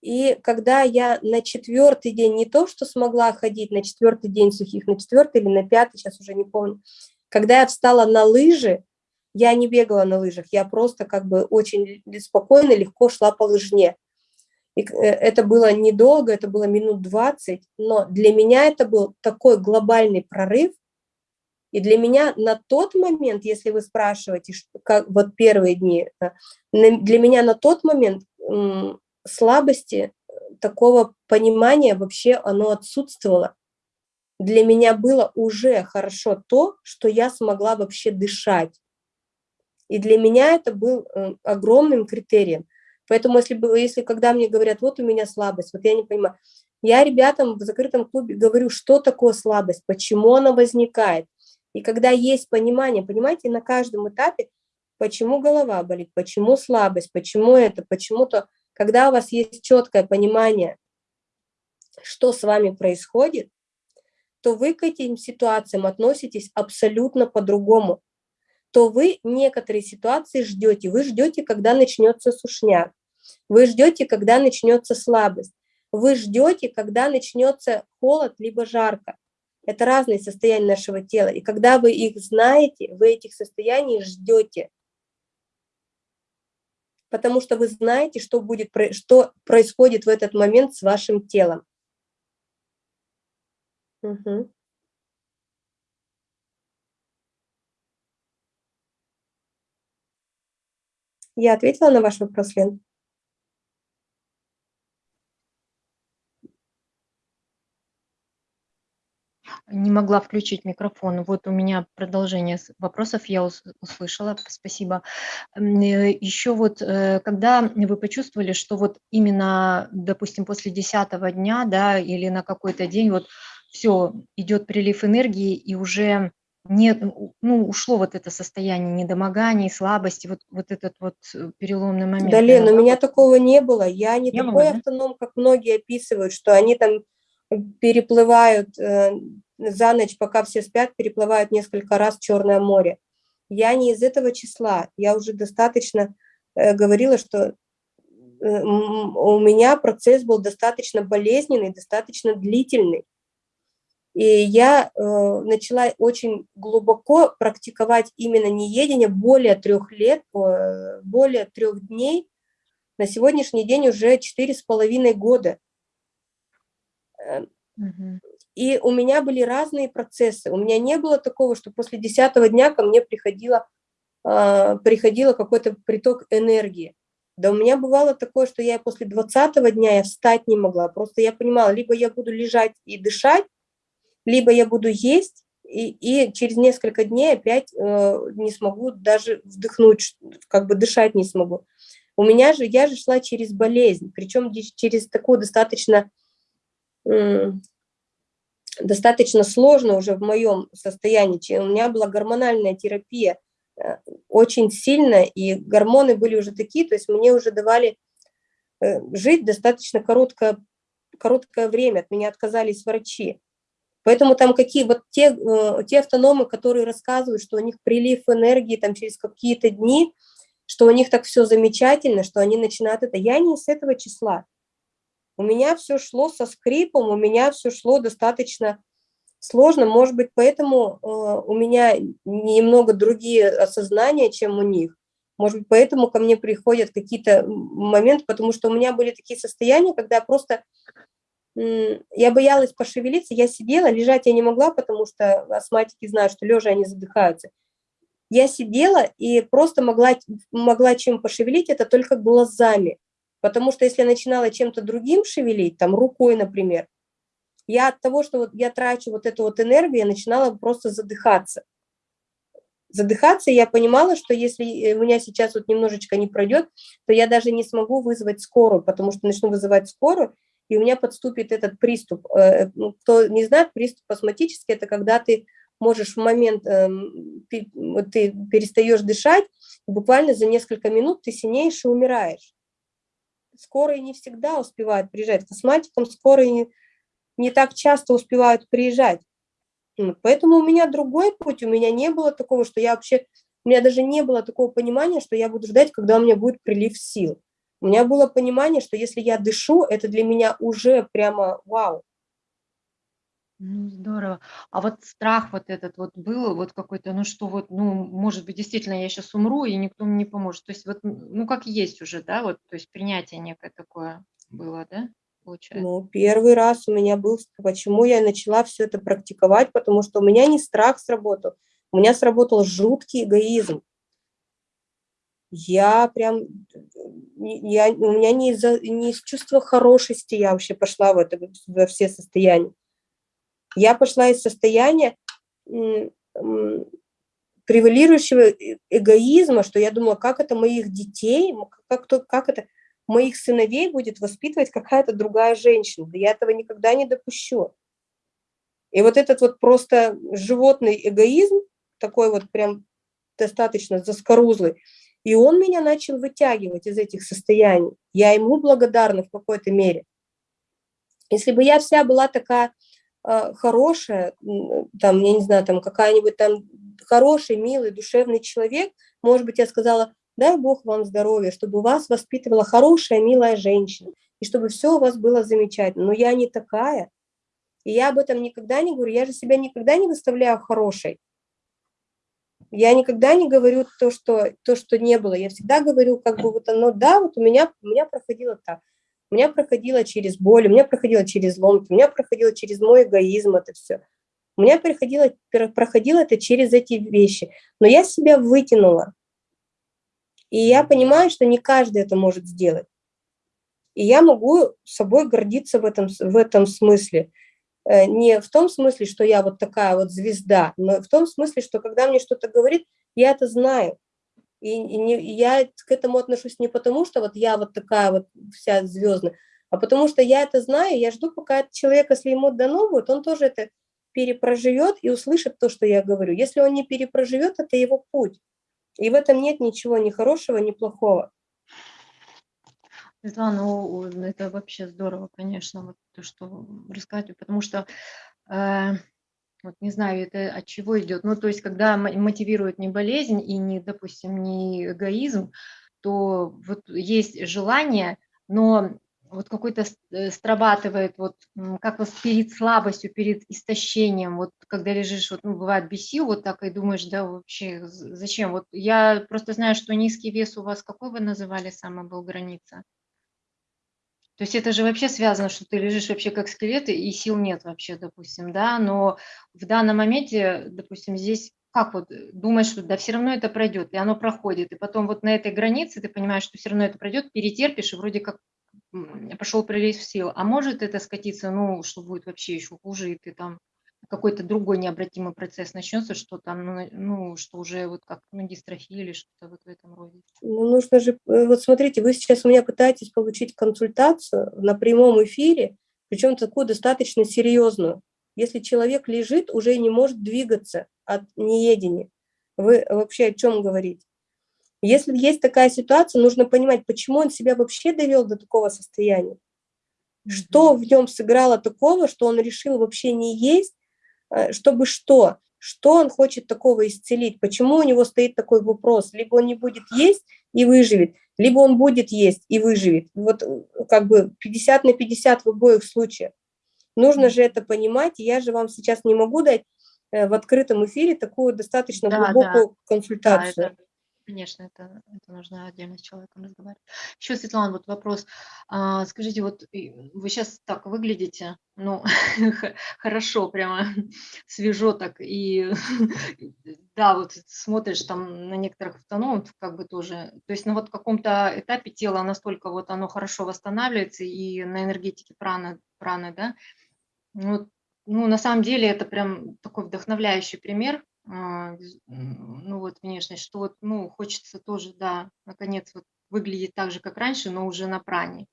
И когда я на четвертый день, не то, что смогла ходить на четвертый день сухих, на четвертый или на пятый, сейчас уже не помню, когда я встала на лыжи, я не бегала на лыжах, я просто как бы очень спокойно, легко шла по лыжне. И э, это было недолго, это было минут 20, но для меня это был такой глобальный прорыв, и для меня на тот момент, если вы спрашиваете, как вот первые дни, э, для меня на тот момент слабости, э, такого понимания вообще оно отсутствовало. Для меня было уже хорошо то, что я смогла вообще дышать. И для меня это был огромным критерием. Поэтому если, если когда мне говорят, вот у меня слабость, вот я не понимаю, я ребятам в закрытом клубе говорю, что такое слабость, почему она возникает. И когда есть понимание, понимаете, на каждом этапе, почему голова болит, почему слабость, почему это, почему-то, когда у вас есть четкое понимание, что с вами происходит, то вы к этим ситуациям относитесь абсолютно по-другому. То вы некоторые ситуации ждете. Вы ждете, когда начнется сушняк. Вы ждете, когда начнется слабость. Вы ждете, когда начнется холод либо жарко. Это разные состояния нашего тела. И когда вы их знаете, вы этих состояний ждете. Потому что вы знаете, что, будет, что происходит в этот момент с вашим телом. Угу. Я ответила на ваш вопрос, Лен? Не могла включить микрофон. Вот у меня продолжение вопросов я услышала. Спасибо. Э, Еще вот, э, когда вы почувствовали, что вот именно, допустим, после десятого дня, да, или на какой-то день, вот все, идет прилив энергии, и уже нет, ну, ушло вот это состояние недомогания, слабости, вот, вот этот вот э, переломный момент. Да, Лен, у меня такого не было. Я не, Не такой было, да? автоном, как многие описывают, что они там переплывают э, за ночь, пока все спят, переплывают несколько раз Черное море. Я не из этого числа. Я уже достаточно э, говорила, что э, у меня процесс был достаточно болезненный, достаточно длительный. И я э, начала очень глубоко практиковать именно неедение более трех лет, более трех дней. На сегодняшний день уже четыре с половиной года. Э. И у меня были разные процессы. У меня не было такого, что после десятого дня ко мне приходило, а, приходило какой-то приток энергии. Да у меня бывало такое, что я после двадцатого дня я встать не могла. Просто я понимала, либо я буду лежать и дышать, либо я буду есть, и, и через несколько дней опять э, не смогу даже вдохнуть, как бы дышать не смогу. У меня же, я же шла через болезнь, причем через такую достаточно, достаточно сложно уже в моем состоянии. У меня была гормональная терапия э, очень сильная, и гормоны были уже такие, то есть мне уже давали э, жить достаточно короткое, короткое время, от меня отказались врачи. Поэтому там какие вот те, э, те автономы, которые рассказывают, что у них прилив энергии там через какие-то дни, что у них так все замечательно, что они начинают это. Я не из этого числа. У меня все шло со скрипом, у меня все шло достаточно сложно. Может быть, поэтому э, у меня немного другие осознания, чем у них. Может быть, поэтому ко мне приходят какие-то моменты, потому что у меня были такие состояния, когда просто я боялась пошевелиться, я сидела, лежать я не могла, потому что астматики знают, что лежа они задыхаются. Я сидела и просто могла, могла чем пошевелить, это только глазами. Потому что если я начинала чем-то другим шевелить, там рукой, например, я от того, что вот я трачу вот эту вот энергию, я начинала просто задыхаться. Задыхаться, я понимала, что если э, у меня сейчас вот немножечко не пройдет, то я даже не смогу вызвать скорую, потому что начну вызывать скорую, и у меня подступит этот приступ. Э, ну, Кто не знает, приступ астматический – это когда ты можешь в момент, эм, ты перестаешь дышать, буквально за несколько минут ты синеешь и умираешь. Скорые не всегда успевают приезжать. К астматикам скорые не, не так часто успевают приезжать. Поэтому у меня другой путь, у меня не было такого, что я вообще, у меня даже не было такого понимания, что я буду ждать, когда у меня будет прилив сил. У меня было понимание, что если я дышу, это для меня уже прямо вау. Ну, здорово. А вот страх вот этот вот был, вот какой-то, ну что вот, ну, может быть, действительно, я сейчас умру, и никто мне не поможет. То есть вот, ну, как есть уже, да, вот, то есть принятие некое такое было, да, получается? Ну, первый раз у меня был, почему я начала все это практиковать, потому что у меня не страх сработал, у меня сработал жуткий эгоизм. Я прям, я, у меня не, из-за, не из чувства хорошести я вообще пошла в это, во все состояния. Я пошла из состояния превалирующего э- эгоизма, что я думала, как это моих детей, как, как это моих сыновей будет воспитывать какая-то другая женщина. Да я этого никогда не допущу. И вот этот вот просто животный эгоизм, такой вот прям достаточно заскорузлый, и он меня начал вытягивать из этих состояний. Я ему благодарна в какой-то мере. Если бы я вся была такая хорошая, м, там, я не знаю, там какая-нибудь там хороший, милый, душевный человек, может быть, я сказала, дай Бог вам здоровья, чтобы вас воспитывала хорошая, милая женщина, и чтобы все у вас было замечательно. Но я не такая. И я об этом никогда не говорю. Я же себя никогда не выставляю хорошей. Я никогда не говорю то, что, то, что не было. Я всегда говорю, как бы вот оно, да, вот у меня, у меня проходило так. У меня проходило через боль, у меня проходило через ломки, у меня проходило через мой эгоизм это все. У меня проходило, проходило это через эти вещи. Но я себя вытянула. И я понимаю, что не каждый это может сделать. И я могу собой гордиться в этом, в этом смысле. Э, Не в том смысле, что я вот такая вот звезда, но в том смысле, что когда мне что-то говорит, я это знаю. И, не, я к этому отношусь не потому, что вот я вот такая вот вся звездная, а потому что я это знаю, я жду, пока человек, если ему дано будет, он тоже это перепроживет и услышит то, что я говорю. Если он не перепроживет, это его путь. И в этом нет ничего ни хорошего, ни плохого. Светлана, ну, это вообще здорово, конечно, вот то, что рассказывать, потому что, э, вот не знаю, это от чего идет. Ну, то есть, когда мотивирует не болезнь и не, допустим, не эгоизм, то вот есть желание, но вот какой-то э, срабатывает, вот как вот перед слабостью, перед истощением, вот когда лежишь, вот, ну, бывает без сил, вот так и думаешь, да, вообще, зачем? Вот я просто знаю, что низкий вес у вас, какой вы называли, самая был граница? То есть это же вообще связано, что ты лежишь вообще как скелет, и сил нет вообще, допустим, да, но в данном моменте, допустим, здесь как вот думаешь, что да, все равно это пройдет, и оно проходит, и потом вот на этой границе ты понимаешь, что все равно это пройдет, перетерпишь, и вроде как пошел прилив сил. А может это скатиться, ну, что будет вообще еще хуже, и ты там какой-то другой необратимый процесс начнется, что там, ну, ну что уже вот как ну, дистрофия или что-то вот в этом роде. Ну, нужно же, э, вот смотрите, вы сейчас у меня пытаетесь получить консультацию на прямом эфире, причем такую достаточно серьезную. Если человек лежит, уже не может двигаться от неедения. Вы вообще о чем говорите? Если есть такая ситуация, нужно понимать, почему он себя вообще довел до такого состояния. Что в нем сыграло такого, что он решил вообще не есть, чтобы что? Что он хочет такого исцелить? Почему у него стоит такой вопрос? Либо он не будет есть и выживет, либо он будет есть и выживет. Вот э, как бы 50 на 50 в обоих случаях. Нужно же это понимать, я же вам сейчас не могу дать э, в открытом эфире такую достаточно да, глубокую да. консультацию. Да, это Конечно, это, это нужно отдельно с человеком разговаривать. Еще, Светлана, вот вопрос. А, скажите, вот вы сейчас так выглядите, ну, хорошо, прямо свежо так, и да, вот смотришь там на некоторых автономов, как бы тоже, то есть на вот каком-то этапе тело настолько вот оно хорошо восстанавливается, и на энергетике праны, праны да, ну, ну, на самом деле это прям такой вдохновляющий пример, ну вот внешность, что вот, ну, хочется тоже, да, наконец вот выглядеть так же, как раньше, но уже на пране.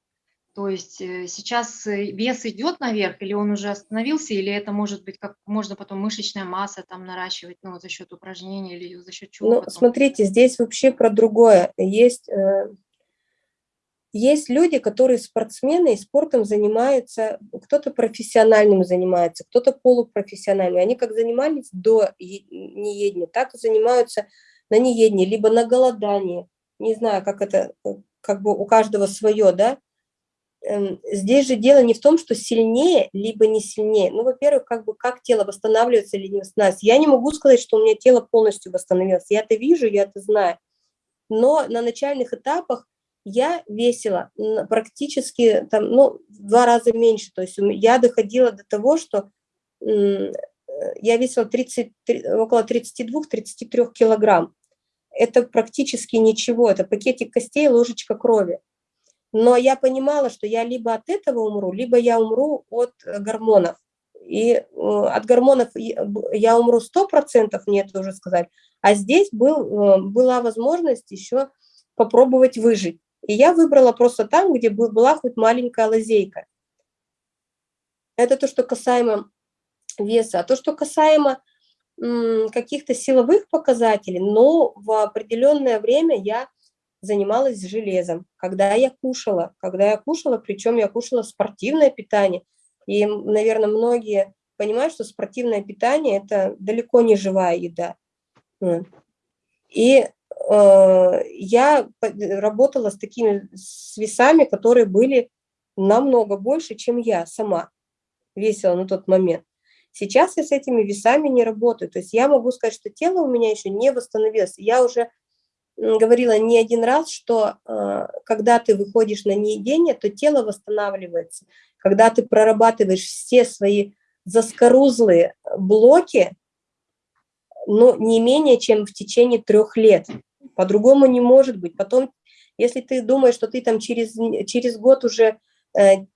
То есть э, сейчас э, вес идет наверх, или он уже остановился, или это может быть, как можно потом мышечная масса там наращивать, ну, за счет упражнений или за счет чего? Ну, потом? смотрите, здесь вообще про другое. Есть э, есть люди, которые спортсмены и спортом занимаются, кто-то профессиональным занимается, кто-то полупрофессиональным. Они как занимались до неедения, так и занимаются на неедении, либо на голодании. Не знаю, как это, как бы у каждого свое, да. Эм, здесь же дело не в том, что сильнее, либо не сильнее. Ну, во-первых, как бы как тело восстанавливается или не восстанавливается. Я не могу сказать, что у меня тело полностью восстановилось. Я это вижу, я это знаю. Но на начальных этапах я весила практически там, ну, в два раза меньше. То есть я доходила до того, что э, я весила 30, около 32-33 килограмм. Это практически ничего, это пакетик костей, ложечка крови. Но я понимала, что я либо от этого умру, либо я умру от гормонов. И э, от гормонов я умру 100%, мне это уже сказать. А здесь был, э, была возможность еще попробовать выжить. И я выбрала просто там, где была хоть маленькая лазейка. Это то, что касаемо веса. А то, что касаемо каких-то силовых показателей, но в определенное время я занималась железом, когда я кушала, когда я кушала, причем я кушала спортивное питание. И, наверное, многие понимают, что спортивное питание – это далеко не живая еда. И я работала с такими с весами, которые были намного больше, чем я сама весила на тот момент. Сейчас я с этими весами не работаю. То есть я могу сказать, что тело у меня еще не восстановилось. Я уже говорила не один раз, что э, когда ты выходишь на неедение, то тело восстанавливается. Когда ты прорабатываешь все свои заскорузлые блоки, но не менее чем в течение трех лет. По-другому не может быть. Потом, если ты думаешь, что ты там через, через год уже, э,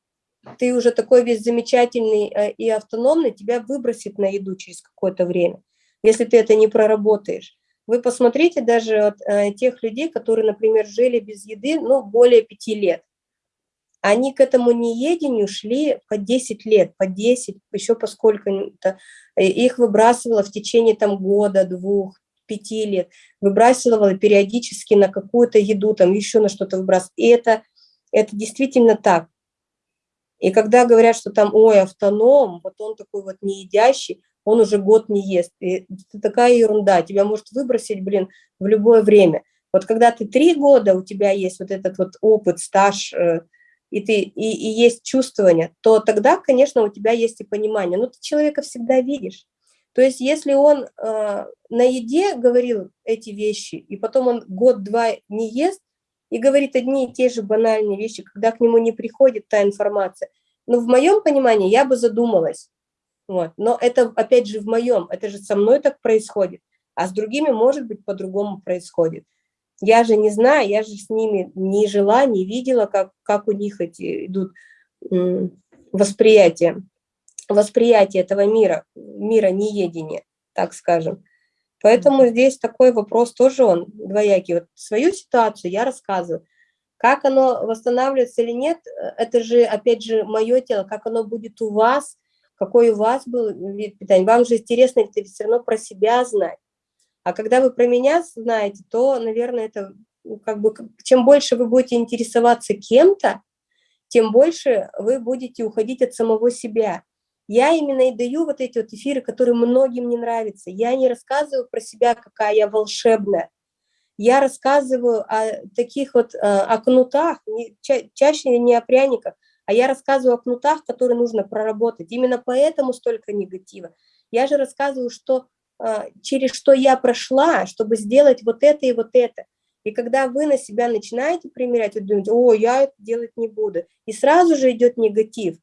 ты уже такой весь замечательный э, и автономный, тебя выбросит на еду через какое-то время, если ты это не проработаешь. Вы посмотрите даже от, э, тех людей, которые, например, жили без еды, ну, более пяти лет. они к этому неедению шли по 10 лет, по 10, еще по сколько-то. Их выбрасывало в течение там года, двух, пяти лет, выбрасывала периодически на какую-то еду, там еще на что-то выбрасывала. И это, это действительно так. И когда говорят, что там, ой, автоном, вот он такой вот не едящий, он уже год не ест. И это такая ерунда, тебя может выбросить, блин, в любое время. Вот когда ты три года, у тебя есть вот этот вот опыт, стаж, э, и, ты, и, и есть чувствование, то тогда, конечно, у тебя есть и понимание. Но ты человека всегда видишь. То есть если он э, на еде говорил эти вещи, и потом он год-два не ест, и говорит одни и те же банальные вещи, когда к нему не приходит та информация. Но в моем понимании я бы задумалась. Вот. Но это, опять же, в моем, это же со мной так происходит, а с другими, может быть, по-другому происходит. Я же не знаю, я же с ними не жила, не видела, как, как у них эти идут восприятия, восприятие этого мира, мира неедения, так скажем. Поэтому здесь такой вопрос тоже он двоякий. Вот свою ситуацию я рассказываю. Как оно восстанавливается или нет, это же, опять же, мое тело, как оно будет у вас, какой у вас был вид питания. Вам же интересно это все равно про себя знать. А когда вы про меня знаете, то, наверное, это ну, как бы, чем больше вы будете интересоваться кем-то, тем больше вы будете уходить от самого себя. Я именно и даю вот эти вот эфиры, которые многим не нравятся. Я не рассказываю про себя, какая я волшебная. Я рассказываю о таких вот, э, о кнутах, чаще не о пряниках, а я рассказываю о кнутах, которые нужно проработать. Именно поэтому столько негатива. Я же рассказываю, что, э, через что я прошла, чтобы сделать вот это и вот это. И когда вы на себя начинаете примерять, вы думаете, о, я это делать не буду. И сразу же идет негатив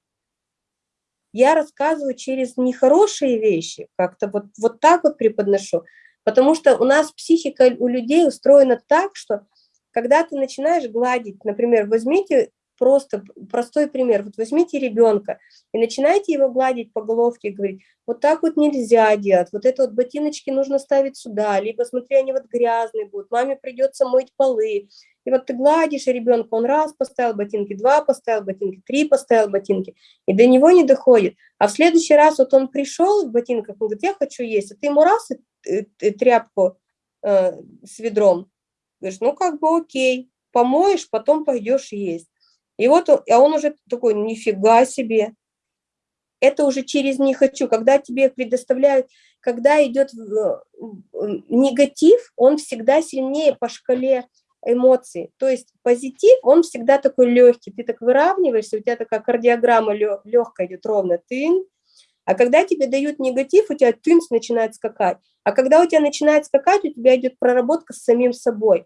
я рассказываю через нехорошие вещи, как-то вот, вот так вот преподношу, потому что у нас психика у людей устроена так, что когда ты начинаешь гладить, например, возьмите просто простой пример. Вот возьмите ребенка и начинайте его гладить по головке и говорить, вот так вот нельзя делать, вот это вот ботиночки нужно ставить сюда, либо смотри, они вот грязные будут, маме придется мыть полы. И вот ты гладишь ребенка, он раз поставил ботинки, два поставил ботинки, три поставил ботинки, и до него не доходит. А в следующий раз вот он пришел в ботинках, он говорит, я хочу есть, а ты ему раз и, тряпку э, с ведром, говоришь, ну как бы окей, помоешь, потом пойдешь есть. И вот а он уже такой, нифига себе. Это уже через «не хочу». Когда тебе предоставляют, когда идет негатив, он всегда сильнее по шкале эмоций. То есть позитив, он всегда такой легкий. Ты так выравниваешься, у тебя такая кардиограмма легкая идет ровно. Тын. А когда тебе дают негатив, у тебя тынс начинает скакать. А когда у тебя начинает скакать, у тебя идет проработка с самим собой.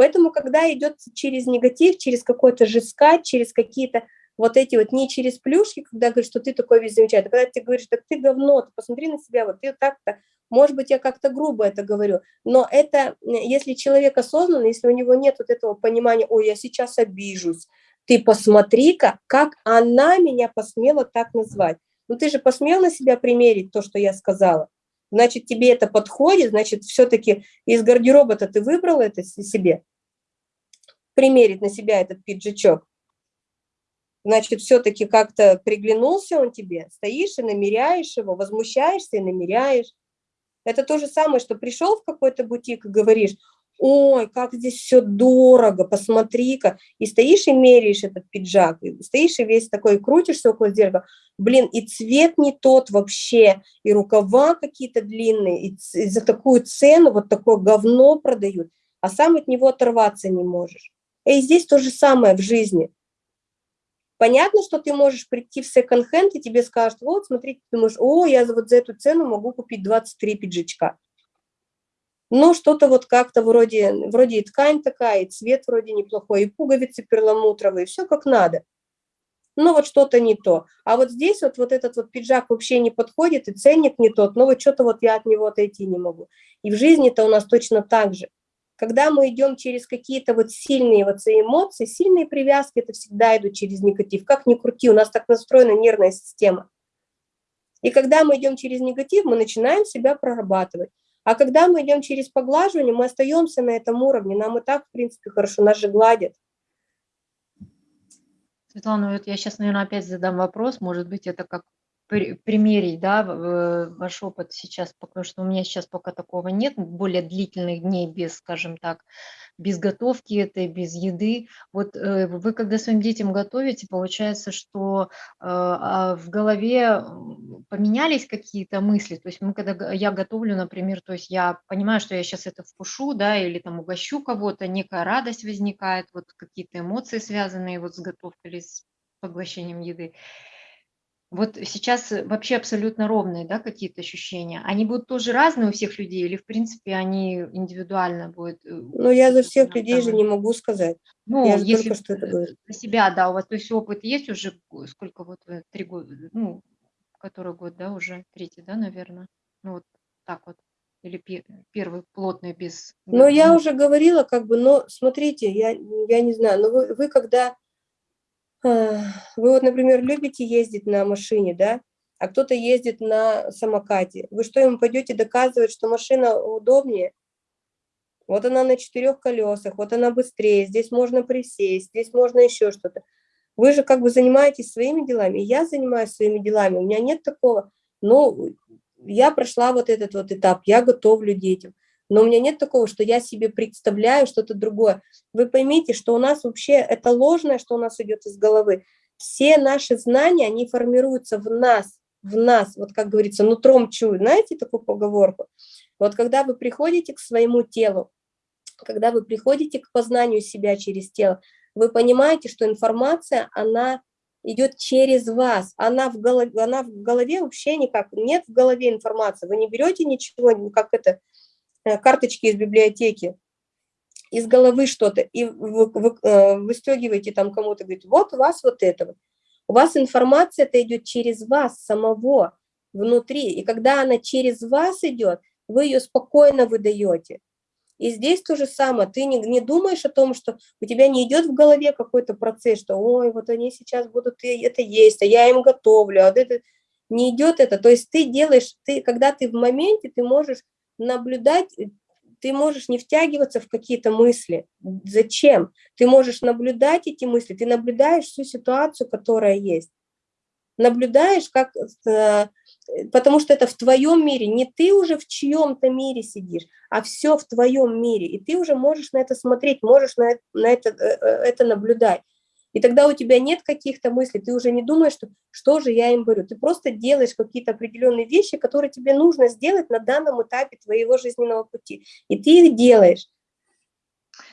Поэтому, когда идет через негатив, через какой-то жескать, через какие-то вот эти вот, не через плюшки, когда говоришь, что ты такой весь замечательный, а когда ты говоришь, так ты говно, ты посмотри на себя, вот ты так-то, может быть, я как-то грубо это говорю, но это, если человек осознанный, если у него нет вот этого понимания, ой, я сейчас обижусь, ты посмотри-ка, как она меня посмела так назвать. Ну ты же посмел на себя примерить то, что я сказала. Значит, тебе это подходит, значит, все-таки из гардероба-то ты выбрал это себе, примерить на себя этот пиджачок. Значит, все-таки как-то приглянулся он тебе, стоишь и намеряешь его, возмущаешься и намеряешь. Это то же самое, что пришел в какой-то бутик и говоришь, ой, как здесь все дорого, посмотри-ка. И стоишь и меряешь этот пиджак, и стоишь и весь такой, крутишься около зеркала. Блин, и цвет не тот вообще, и рукава какие-то длинные, и, и за такую цену вот такое говно продают, а сам от него оторваться не можешь. И здесь то же самое в жизни. Понятно, что ты можешь прийти в секонд-хенд, и тебе скажут, вот, смотри, ты думаешь, о, я вот за эту цену могу купить 23 пиджачка. Но что-то вот как-то вроде, вроде и ткань такая, и цвет вроде неплохой, и пуговицы перламутровые, все как надо. Но вот что-то не то. А вот здесь вот, вот этот вот пиджак вообще не подходит, и ценник не тот, но вот что-то вот я от него отойти не могу. И в жизни-то у нас точно так же. Когда мы идем через какие-то вот сильные вот эмоции, сильные привязки, это всегда идут через негатив. Как ни крути, у нас так настроена нервная система. И когда мы идем через негатив, мы начинаем себя прорабатывать. А когда мы идем через поглаживание, мы остаемся на этом уровне, нам и так, в принципе, хорошо, нас же гладят. Светлана, вот я сейчас, наверное, опять задам вопрос, может быть, это как примерить, да, ваш опыт сейчас, потому что у меня сейчас пока такого нет, более длительных дней без, скажем так, без готовки этой, без еды. Вот э, вы когда своим детям готовите, получается, что э, а в голове поменялись какие-то мысли, то есть мы когда я готовлю, например, то есть я понимаю, что я сейчас это вкушу, да, или там угощу кого-то, некая радость возникает, вот какие-то эмоции связанные вот с готовкой или с поглощением еды. Вот сейчас э, вообще абсолютно ровные, да, какие-то ощущения. Они будут тоже разные у всех людей или, в принципе, они индивидуально будут? э, Но я за всех людей же самом- не могу сказать. Ну, я же если что это э, говорю. для себя, да, у вас, то есть опыт есть уже, сколько вот, три года, ну, который год, да, уже третий, да, наверное? Ну, вот так вот. Или пе- первый плотный без... Но я ну, уже говорила, как бы, но смотрите, я, я не знаю, но вы, вы когда, вы вот, например, любите ездить на машине, да, а кто-то ездит на самокате, вы что, ему пойдете доказывать, что машина удобнее? Вот она на четырех колесах, вот она быстрее, здесь можно присесть, здесь можно еще что-то. Вы же как бы занимаетесь своими делами, я занимаюсь своими делами, у меня нет такого, ну, я прошла вот этот вот этап, я готовлю детям, но у меня нет такого, что я себе представляю что-то другое. Вы поймите, что у нас вообще это ложное, что у нас идет из головы. Все наши знания, они формируются в нас, в нас, вот как говорится, нутром чую. Знаете такую поговорку? Вот когда вы приходите к своему телу, когда вы приходите к познанию себя через тело, вы понимаете, что информация, она идет через вас, она в голове, она в голове вообще никак, нет в голове информации, вы не берете ничего, как это, карточки из библиотеки, из головы что-то, и вы, вы, э, выстегиваете там кому-то, говорите, вот у вас вот это вот. У вас информация это идет через вас самого, внутри, и когда она через вас идет, вы ее спокойно выдаете. И здесь то же самое, ты не, не думаешь о том, что у тебя не идет в голове какой-то процесс, что ой, вот они сейчас будут это есть, а я им готовлю, а вот это не идет это. То есть ты делаешь, ты, когда ты в моменте, ты можешь наблюдать, ты можешь не втягиваться в какие-то мысли. Зачем? Ты можешь наблюдать эти мысли, ты наблюдаешь всю ситуацию, которая есть. Наблюдаешь, как, э, потому что это в твоем мире, не ты уже в чьем-то мире сидишь, а все в твоем мире, и ты уже можешь на это смотреть, можешь на на это, это наблюдать. И тогда у тебя нет каких-то мыслей, ты уже не думаешь, что, что же я им говорю. Ты просто делаешь какие-то определенные вещи, которые тебе нужно сделать на данном этапе твоего жизненного пути. И ты их делаешь.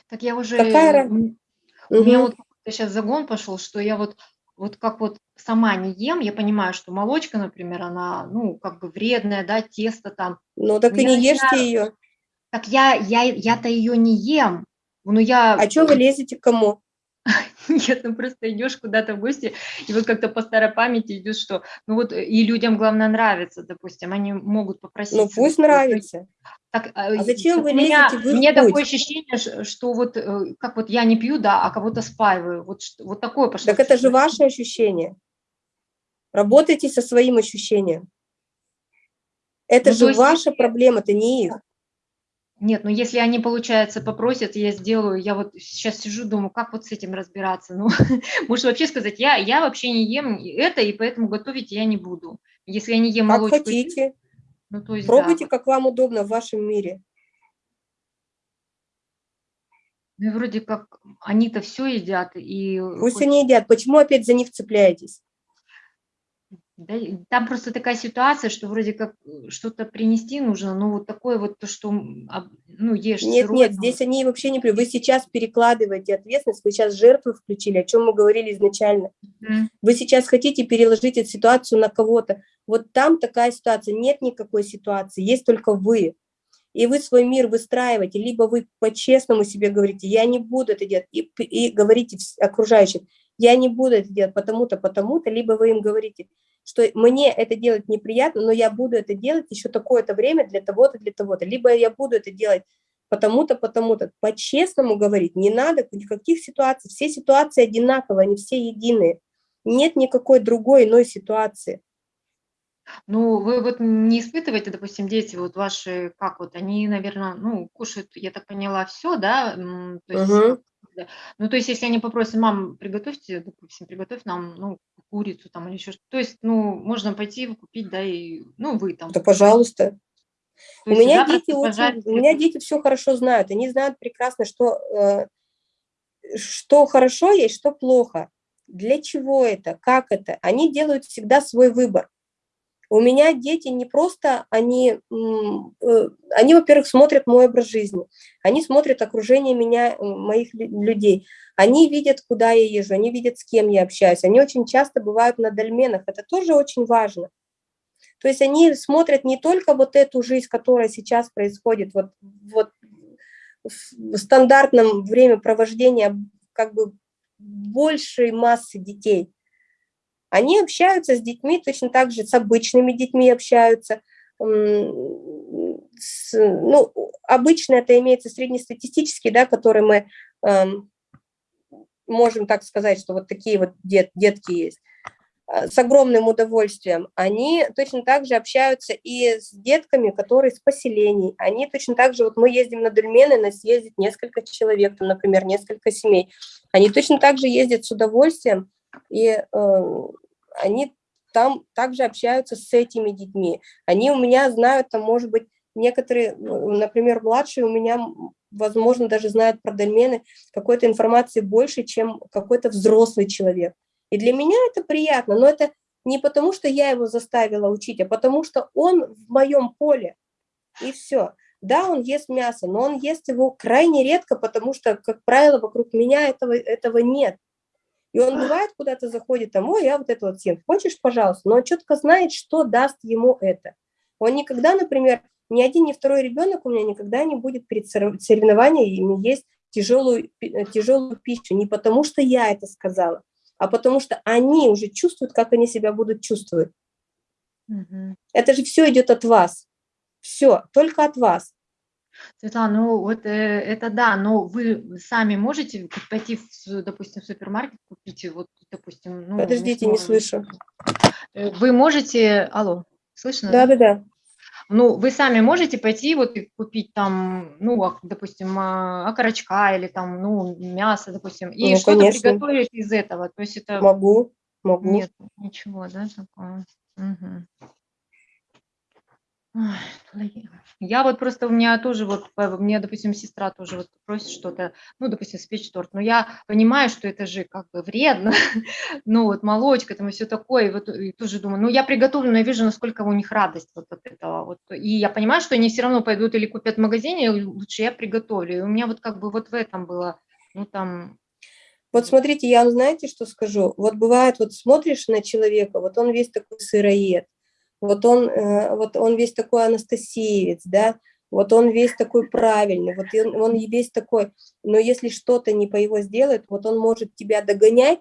Так я уже... Какая У меня Мгм. вот сейчас загон пошел, что я вот вот как вот сама не ем, я понимаю, что молочка, например, она, ну, как бы вредная, да, тесто там. Ну так и не ешьте начинаю- ее. Так я, я, я-то ее не ем. Ну, я... А что вы лезете к кому? Нет, ну просто идешь куда-то в гости, и вот как-то по старой памяти идет, что, ну вот, и людям, главное, нравится, допустим, они могут попросить. Ну пусть нравится. Так, А зачем вы меня, лезете в их У меня путь? такое ощущение, что вот, э, как вот я не пью, да, а кого-то спаиваю, вот, вот такое пошло. Так это же ваше ощущение. Работайте со своим ощущением. Это Ну, же есть ваша проблема, это не их. Нет, ну если они, получается, попросят, я сделаю, я вот сейчас сижу, думаю, как вот с этим разбираться, ну, можешь вообще сказать, я, я вообще не ем это, и поэтому готовить я не буду. Если я не ем Как молочку, хотите. ну, то есть, да, Пробуйте, вот. как вам удобно в вашем мире. Ну, вроде как они-то все едят, и Пусть хоть- они едят. Почему опять за них цепляетесь? Да, там просто такая ситуация, что вроде как э, что-то принести нужно, ну, вот такое вот то, что, ну, ешь Нет, сырое, нет, там, здесь они вообще не... Вы сейчас перекладываете ответственность, вы сейчас жертву включили, о чем мы говорили изначально. м, Вы сейчас хотите переложить эту ситуацию на кого-то. Вот там такая ситуация, нет никакой ситуации, есть только вы. И вы свой мир выстраиваете, либо вы по-честному себе говорите, я не буду это делать, и, и говорите окружающим, я не буду это делать потому-то, потому-то, либо вы им говорите, что мне это делать неприятно, но я буду это делать еще такое-то время для того-то, для того-то, либо я буду это делать потому-то, потому-то. По-честному говорить не надо никаких ситуаций, все ситуации одинаковые, они все единые. Нет никакой другой иной ситуации. Ну, вы вот не испытываете, допустим, дети вот ваши, как вот, они, наверное, ну, кушают, я так поняла, все, да, то есть Мгм. Ну, то есть, если они попросят, мам, приготовьте, допустим, приготовь нам, ну, курицу там или еще что-то. То есть, ну, можно пойти купить, да, и, ну, вы там. Да, пожалуйста. То У меня дети очень, у меня дети все хорошо знают, они знают прекрасно, что, э, что хорошо есть, что плохо, для чего это, как это. Они делают всегда свой выбор. У меня дети не просто, они, э, они, во-первых, смотрят мой образ жизни, они смотрят окружение меня, э, моих лю- людей, они видят, куда я езжу, они видят, с кем я общаюсь, они очень часто бывают на дольменах, это тоже очень важно. То есть они смотрят не только вот эту жизнь, которая сейчас происходит, вот, вот в стандартном времяпровождения как бы большей массы детей. Они общаются с детьми точно так же, с обычными детьми общаются. с- ну, обычно это имеется среднестатистический, да, который мы эм, можем так сказать, что вот такие вот дет, детки есть а, с огромным удовольствием. Они точно так же общаются и с детками, которые с поселений. Они точно так же, вот мы ездим на Дульмены, нас ездит несколько человек, там, например, несколько семей. Они точно так же ездят с удовольствием, и э, они там также общаются с этими детьми. Они у меня знают, там, может быть, некоторые, ну, например, младшие у меня, возможно, даже знают про дольмены какой-то информации больше, чем какой-то взрослый человек. И для меня это приятно, но это не потому, что я его заставила учить, а потому что он в моем поле, и все. Да, он ест мясо, но он ест его крайне редко, потому что, как правило, вокруг меня этого, этого нет. И он бывает куда-то заходит, там, ой, я вот это вот съем, хочешь, пожалуйста, но он четко знает, что даст ему это. Он никогда, например, ни один, ни второй ребенок у меня никогда не будет перед сорев- соревнованием есть тяжелую, э, тяжелую пищу, не потому что я это сказала, а потому что они уже чувствуют, как они себя будут чувствовать. Мгм. Это же все идет от вас. Все, только от вас. Светлана, ну вот э, это да, но вы сами можете пойти, в, допустим, в супермаркет, купить, вот, допустим, ну, Подождите, не слышу. Э, Вы можете, алло, слышно? Да, да, да. Ну, вы сами можете пойти вот и купить там, ну, допустим, а, окорочка или там, ну, мясо, допустим, и Ну, что-то приготовить из этого. То есть это Могу, могу. нет ничего, да, такого. Мгм. Я вот просто, у меня тоже вот, э, меня, допустим, сестра тоже вот просит что-то, ну, допустим, спечь торт, но я понимаю, что это же как бы вредно, ну, вот молочка там и все такое, и вот и тоже думаю, ну, я приготовлю, но я вижу, насколько у них радость вот от этого, вот, и я понимаю, что они все равно пойдут или купят в магазине, лучше я приготовлю, и у меня вот как бы вот в этом было, ну, там, Вот смотрите, я вам знаете, что скажу? Вот бывает, вот смотришь на человека, вот он весь такой сыроед, вот он, э, вот он весь такой анастасиевец, да, вот он весь такой правильный, вот он, он весь такой, но если что-то не по его сделает, вот он может тебя догонять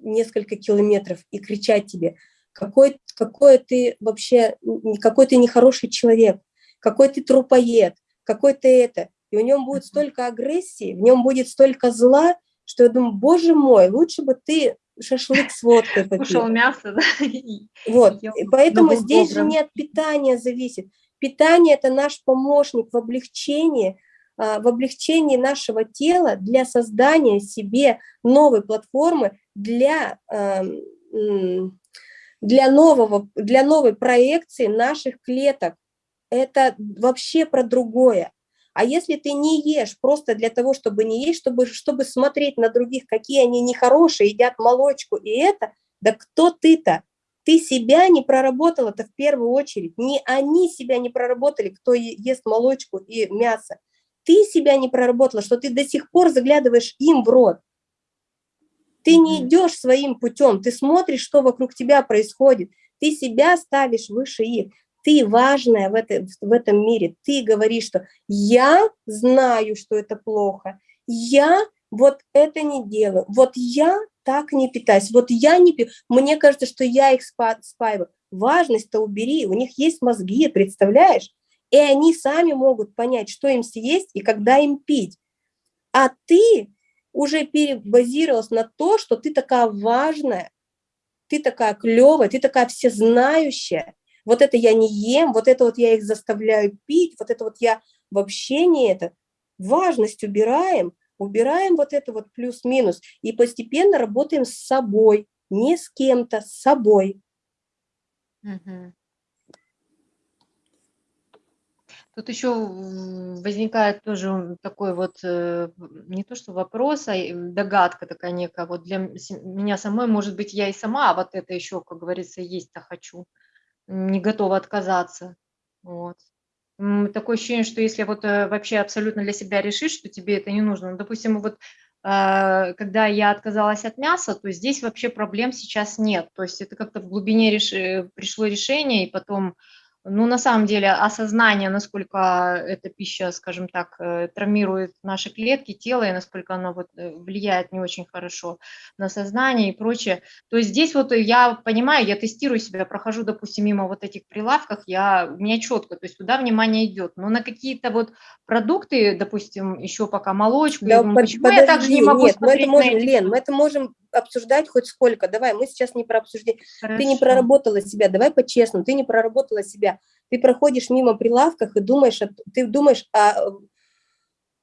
несколько километров и кричать тебе, какой, какой ты вообще, какой ты нехороший человек, какой ты трупоед, какой ты это. И в нем будет столько агрессии, в нем будет столько зла, что я думаю, боже мой, лучше бы ты шашлык с водкой кушал попил. мясо, да, Вот, и поэтому здесь же добрым. не от питания зависит. Питание – это наш помощник в облегчении, а, в облегчении нашего тела для создания себе новой платформы для, ам, м, для, нового, для новой проекции наших клеток. Это вообще про другое. А если ты не ешь просто для того, чтобы не есть, чтобы, чтобы смотреть на других, какие они нехорошие, едят молочку и это, да кто ты-то? Ты себя не проработал, это в первую очередь. Не они себя не проработали, кто ест молочку и мясо. Ты себя не проработала, что ты до сих пор заглядываешь им в рот. Ты не идешь своим путем, ты смотришь, что вокруг тебя происходит. Ты себя ставишь выше их. Ты важная в, этой, в этом мире. Ты говоришь, что я знаю, что это плохо. Я вот это не делаю. Вот я так не питаюсь. Вот я не пью. Мне кажется, что я их спа- спаиваю. Важность-то убери. У них есть мозги, представляешь? И они сами могут понять, что им съесть и когда им пить. А ты уже перебазировалась на то, что ты такая важная, ты такая клевая, ты такая всезнающая. Вот это я не ем, вот это вот я их заставляю пить, вот это вот я вообще не это. Важность убираем, убираем вот это вот плюс-минус и постепенно работаем с собой, не с кем-то, с собой. Тут еще возникает тоже такой вот, э, не то что вопрос, а догадка такая некая. Вот для меня самой, может быть, я и сама вот это еще, как говорится, есть-то хочу, не готова отказаться. Вот. Такое ощущение, что если вот э, вообще абсолютно для себя решишь, что тебе это не нужно, ну, допустим, вот э, когда я отказалась от мяса, то здесь вообще проблем сейчас нет. То есть это как-то в глубине реш- э, пришло решение, и потом ну, на самом деле, осознание, насколько эта пища, скажем так, э, травмирует наши клетки, тело, и насколько она вот э, влияет не очень хорошо на сознание и прочее. То есть здесь вот я понимаю, я тестирую себя, прохожу, допустим, мимо вот этих прилавков, я, у меня четко, то есть туда внимание идет. Но на какие-то вот продукты, допустим, еще пока молочку, я Да, думаю, под- почему я также не подожди, могу нет, мы смотреть это на можем, эти Лен, мы это можем обсуждать хоть сколько. Давай, мы сейчас не про обсуждение. Ты не Хорошо. проработала себя, давай по-честному, ты не проработала себя. Ты проходишь мимо прилавках и думаешь, о- ты думаешь о,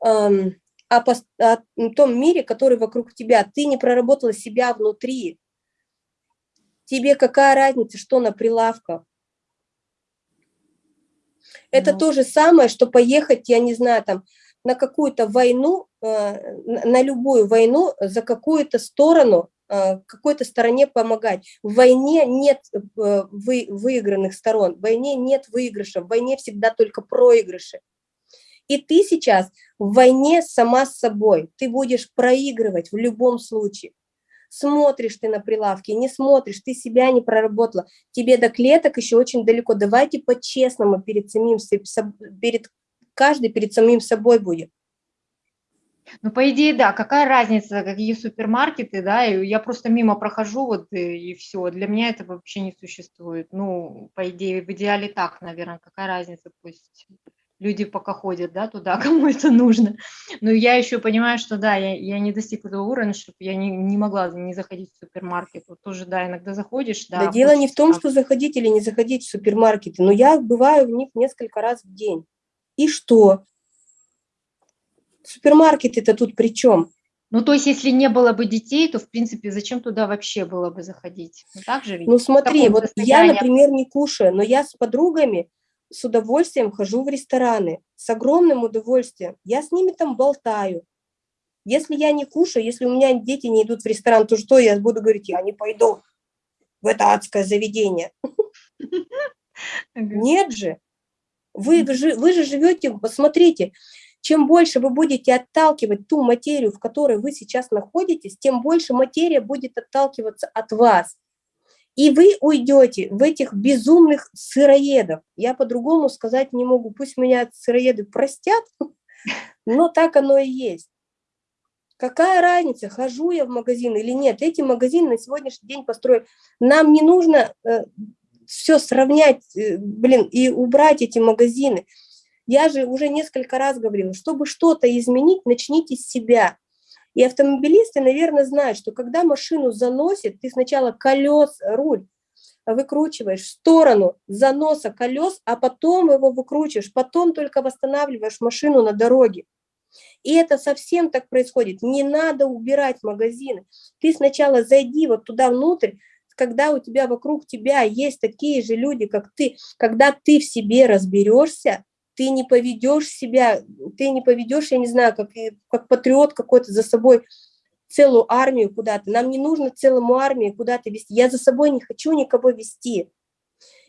эм, о пос- о том мире, который вокруг тебя. Ты не проработала себя внутри. Тебе какая разница, что на прилавках? Это Ну. то же самое, что поехать, я не знаю, там, на какую-то войну, на на любую войну за какую-то сторону, э, какой-то стороне помогать. В войне нет э, вы- выигранных сторон, в войне нет выигрыша, в войне всегда только проигрыши. И ты сейчас в войне сама с собой, ты будешь проигрывать в любом случае. Смотришь ты на прилавки, не смотришь, ты себя не проработала, тебе до клеток еще очень далеко. Давайте по-честному перед самим, перед, каждый перед самим собой будет. Ну, по идее, да, какая разница, какие супермаркеты, да, и я просто мимо прохожу, вот, э, и все, для меня это вообще не существует. Ну, по идее, в идеале так, наверное, какая разница, пусть люди пока ходят, да, туда, кому это нужно. Но я еще понимаю, что, да, я, я не достигла того уровня, чтобы я не, не могла не заходить в супермаркет. Вот тоже, да, иногда заходишь, да. Да, дело не в том, что заходить или не заходить в супермаркеты, но я бываю в них несколько раз в день. И что? Супермаркеты-то тут при чем? Ну, то есть, если не было бы детей, то, в принципе, зачем туда вообще было бы заходить? Ну, так же ведь? Ну смотри, вот я, например, не кушаю, но я с подругами с удовольствием хожу в рестораны, с огромным удовольствием. Я с ними там болтаю. Если я не кушаю, если у меня дети не идут в ресторан, то что я буду говорить? Я не пойду в это адское заведение. Нет же. Вы, вы же, вы же живете, посмотрите, чем больше вы будете отталкивать ту материю, в которой вы сейчас находитесь, тем больше материя будет отталкиваться от вас. И вы уйдете в этих безумных сыроедов. Я по-другому сказать не могу. Пусть меня сыроеды простят, но так оно и есть. Какая разница, хожу я в магазин или нет? Эти магазины на сегодняшний день построены. Нам не нужно все сравнять, э, блин, и убрать эти магазины. Я же уже несколько раз говорила, чтобы что-то изменить, начните с себя. И автомобилисты, наверное, знают, что когда машину заносит, ты сначала колес, руль выкручиваешь в сторону заноса колес, а потом его выкручиваешь, потом только восстанавливаешь машину на дороге. И это совсем так происходит. Не надо убирать магазины. Ты сначала зайди вот туда внутрь, когда у тебя вокруг тебя есть такие же люди, как ты, когда ты в себе разберешься, ты не поведешь себя, ты не поведешь, я не знаю, как, как патриот какой-то за собой целую армию куда-то. Нам не нужно целому армии куда-то вести. Я за собой не хочу никого вести.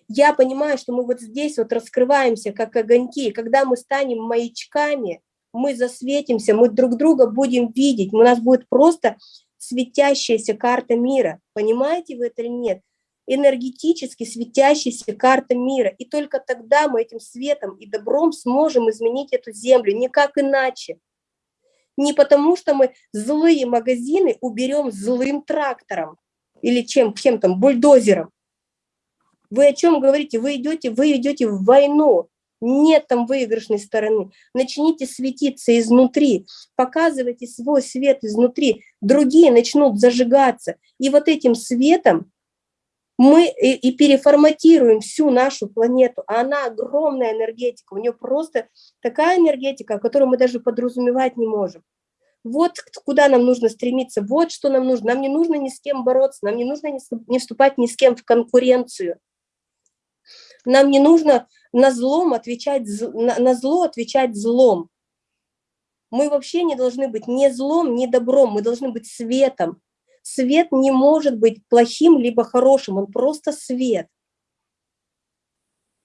Я понимаю, что мы вот здесь вот раскрываемся, как огоньки. Когда мы станем маячками, мы засветимся, мы друг друга будем видеть. У нас будет просто светящаяся карта мира. Понимаете вы это или нет? Энергетически светящаяся карта мира. И только тогда мы этим светом и добром сможем изменить эту землю. Никак иначе. Не потому, что мы злые магазины уберем злым трактором или чем, чем там, бульдозером. Вы о чем говорите? Вы идете, вы идете в войну. Нет там выигрышной стороны. Начните светиться изнутри, показывайте свой свет изнутри. Другие начнут зажигаться. И вот этим светом мы и, и переформатируем всю нашу планету. А она огромная энергетика. У нее просто такая энергетика, которую мы даже подразумевать не можем. вот куда нам нужно стремиться, вот что нам нужно. Нам не нужно ни с кем бороться, нам не нужно не вступать ни с кем в конкуренцию. Нам не нужно на, злом отвечать, на, на зло отвечать злом. Мы вообще не должны быть ни злом, ни добром, мы должны быть светом. Свет не может быть плохим либо хорошим, он просто свет.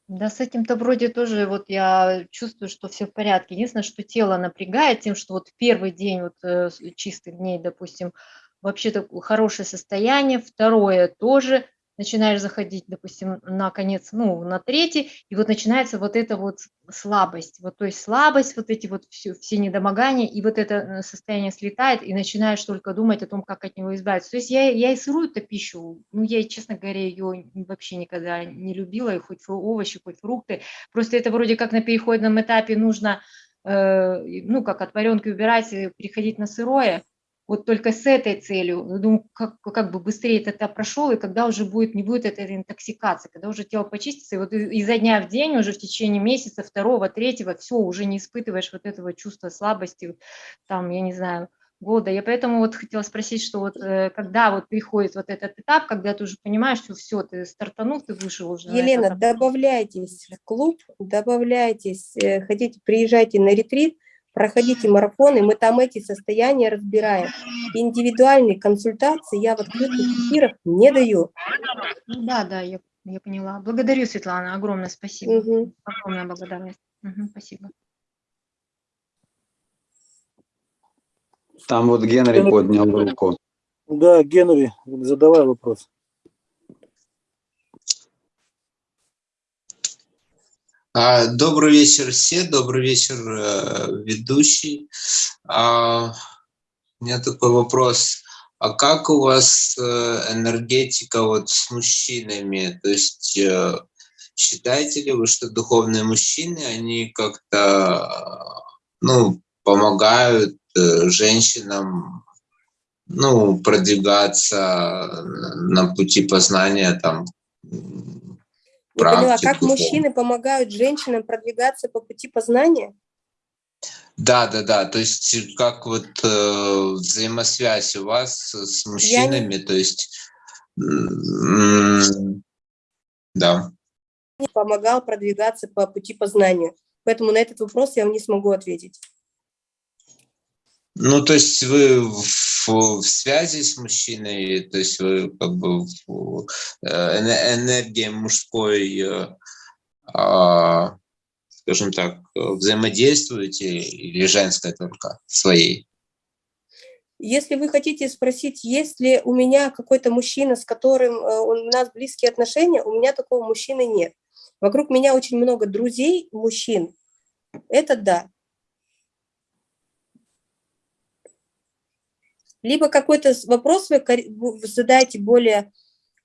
Да, с этим-то вроде тоже вот я чувствую, что все в порядке. Единственное, что тело напрягает тем, что вот первый день вот э, чистых дней, допустим, вообще такое хорошее состояние, второе тоже начинаешь заходить, допустим, на конец, ну, на третий, и вот начинается вот эта вот слабость, вот, то есть слабость, вот эти вот все, все недомогания, и вот это э, состояние слетает, и начинаешь только думать о том, как от него избавиться. То есть я, я и сырую-то пищу, ну, я, честно говоря, ее вообще никогда не любила, и хоть овощи, хоть фрукты, просто это вроде как на переходном этапе нужно, э, ну, как от варенки убирать, переходить на сырое, вот только с этой целью, ну, думаю, как, как бы быстрее это этап прошел, и когда уже будет, не будет этой интоксикации, когда уже тело почистится, и вот изо дня в день, уже в течение месяца, второго, третьего, все, уже не испытываешь вот этого чувства слабости, там, я не знаю, года. Я поэтому вот хотела спросить, что вот э, когда вот приходит вот этот этап, когда ты уже понимаешь, что все, ты стартанул, ты вышел уже. Елена, добавляйтесь в клуб, добавляйтесь, э, хотите, приезжайте на ретрит, проходите марафоны, мы там эти состояния разбираем. Индивидуальные консультации я в открытых эфирах не даю. Ну да, да, я, я поняла. Благодарю, Светлана, огромное спасибо. Угу. Огромная благодарность. Угу, спасибо. Там вот Генри поднял руку. Да, Генри, задавай вопрос. Добрый вечер все, добрый вечер э, ведущий. А, у меня такой вопрос. А как у вас э, энергетика вот с мужчинами? То есть э, считаете ли вы, что духовные мужчины, они как-то ну, помогают женщинам ну, продвигаться на пути познания там не поняла, как мужчины помогают женщинам продвигаться по пути познания? Да, да, да. То есть как вот э, взаимосвязь у вас с мужчинами, не... то есть да. Помогал продвигаться по пути познания. Поэтому на этот вопрос я вам не смогу ответить. Ну, то есть вы в, в связи с мужчиной, то есть вы как бы э, энергия мужской, э, а, скажем так, взаимодействуете или женской только своей? Если вы хотите спросить, есть ли у меня какой-то мужчина, с которым э, у нас близкие отношения, у меня такого мужчины нет. Вокруг меня очень много друзей, мужчин. Это да. Либо какой-то вопрос вы задайте более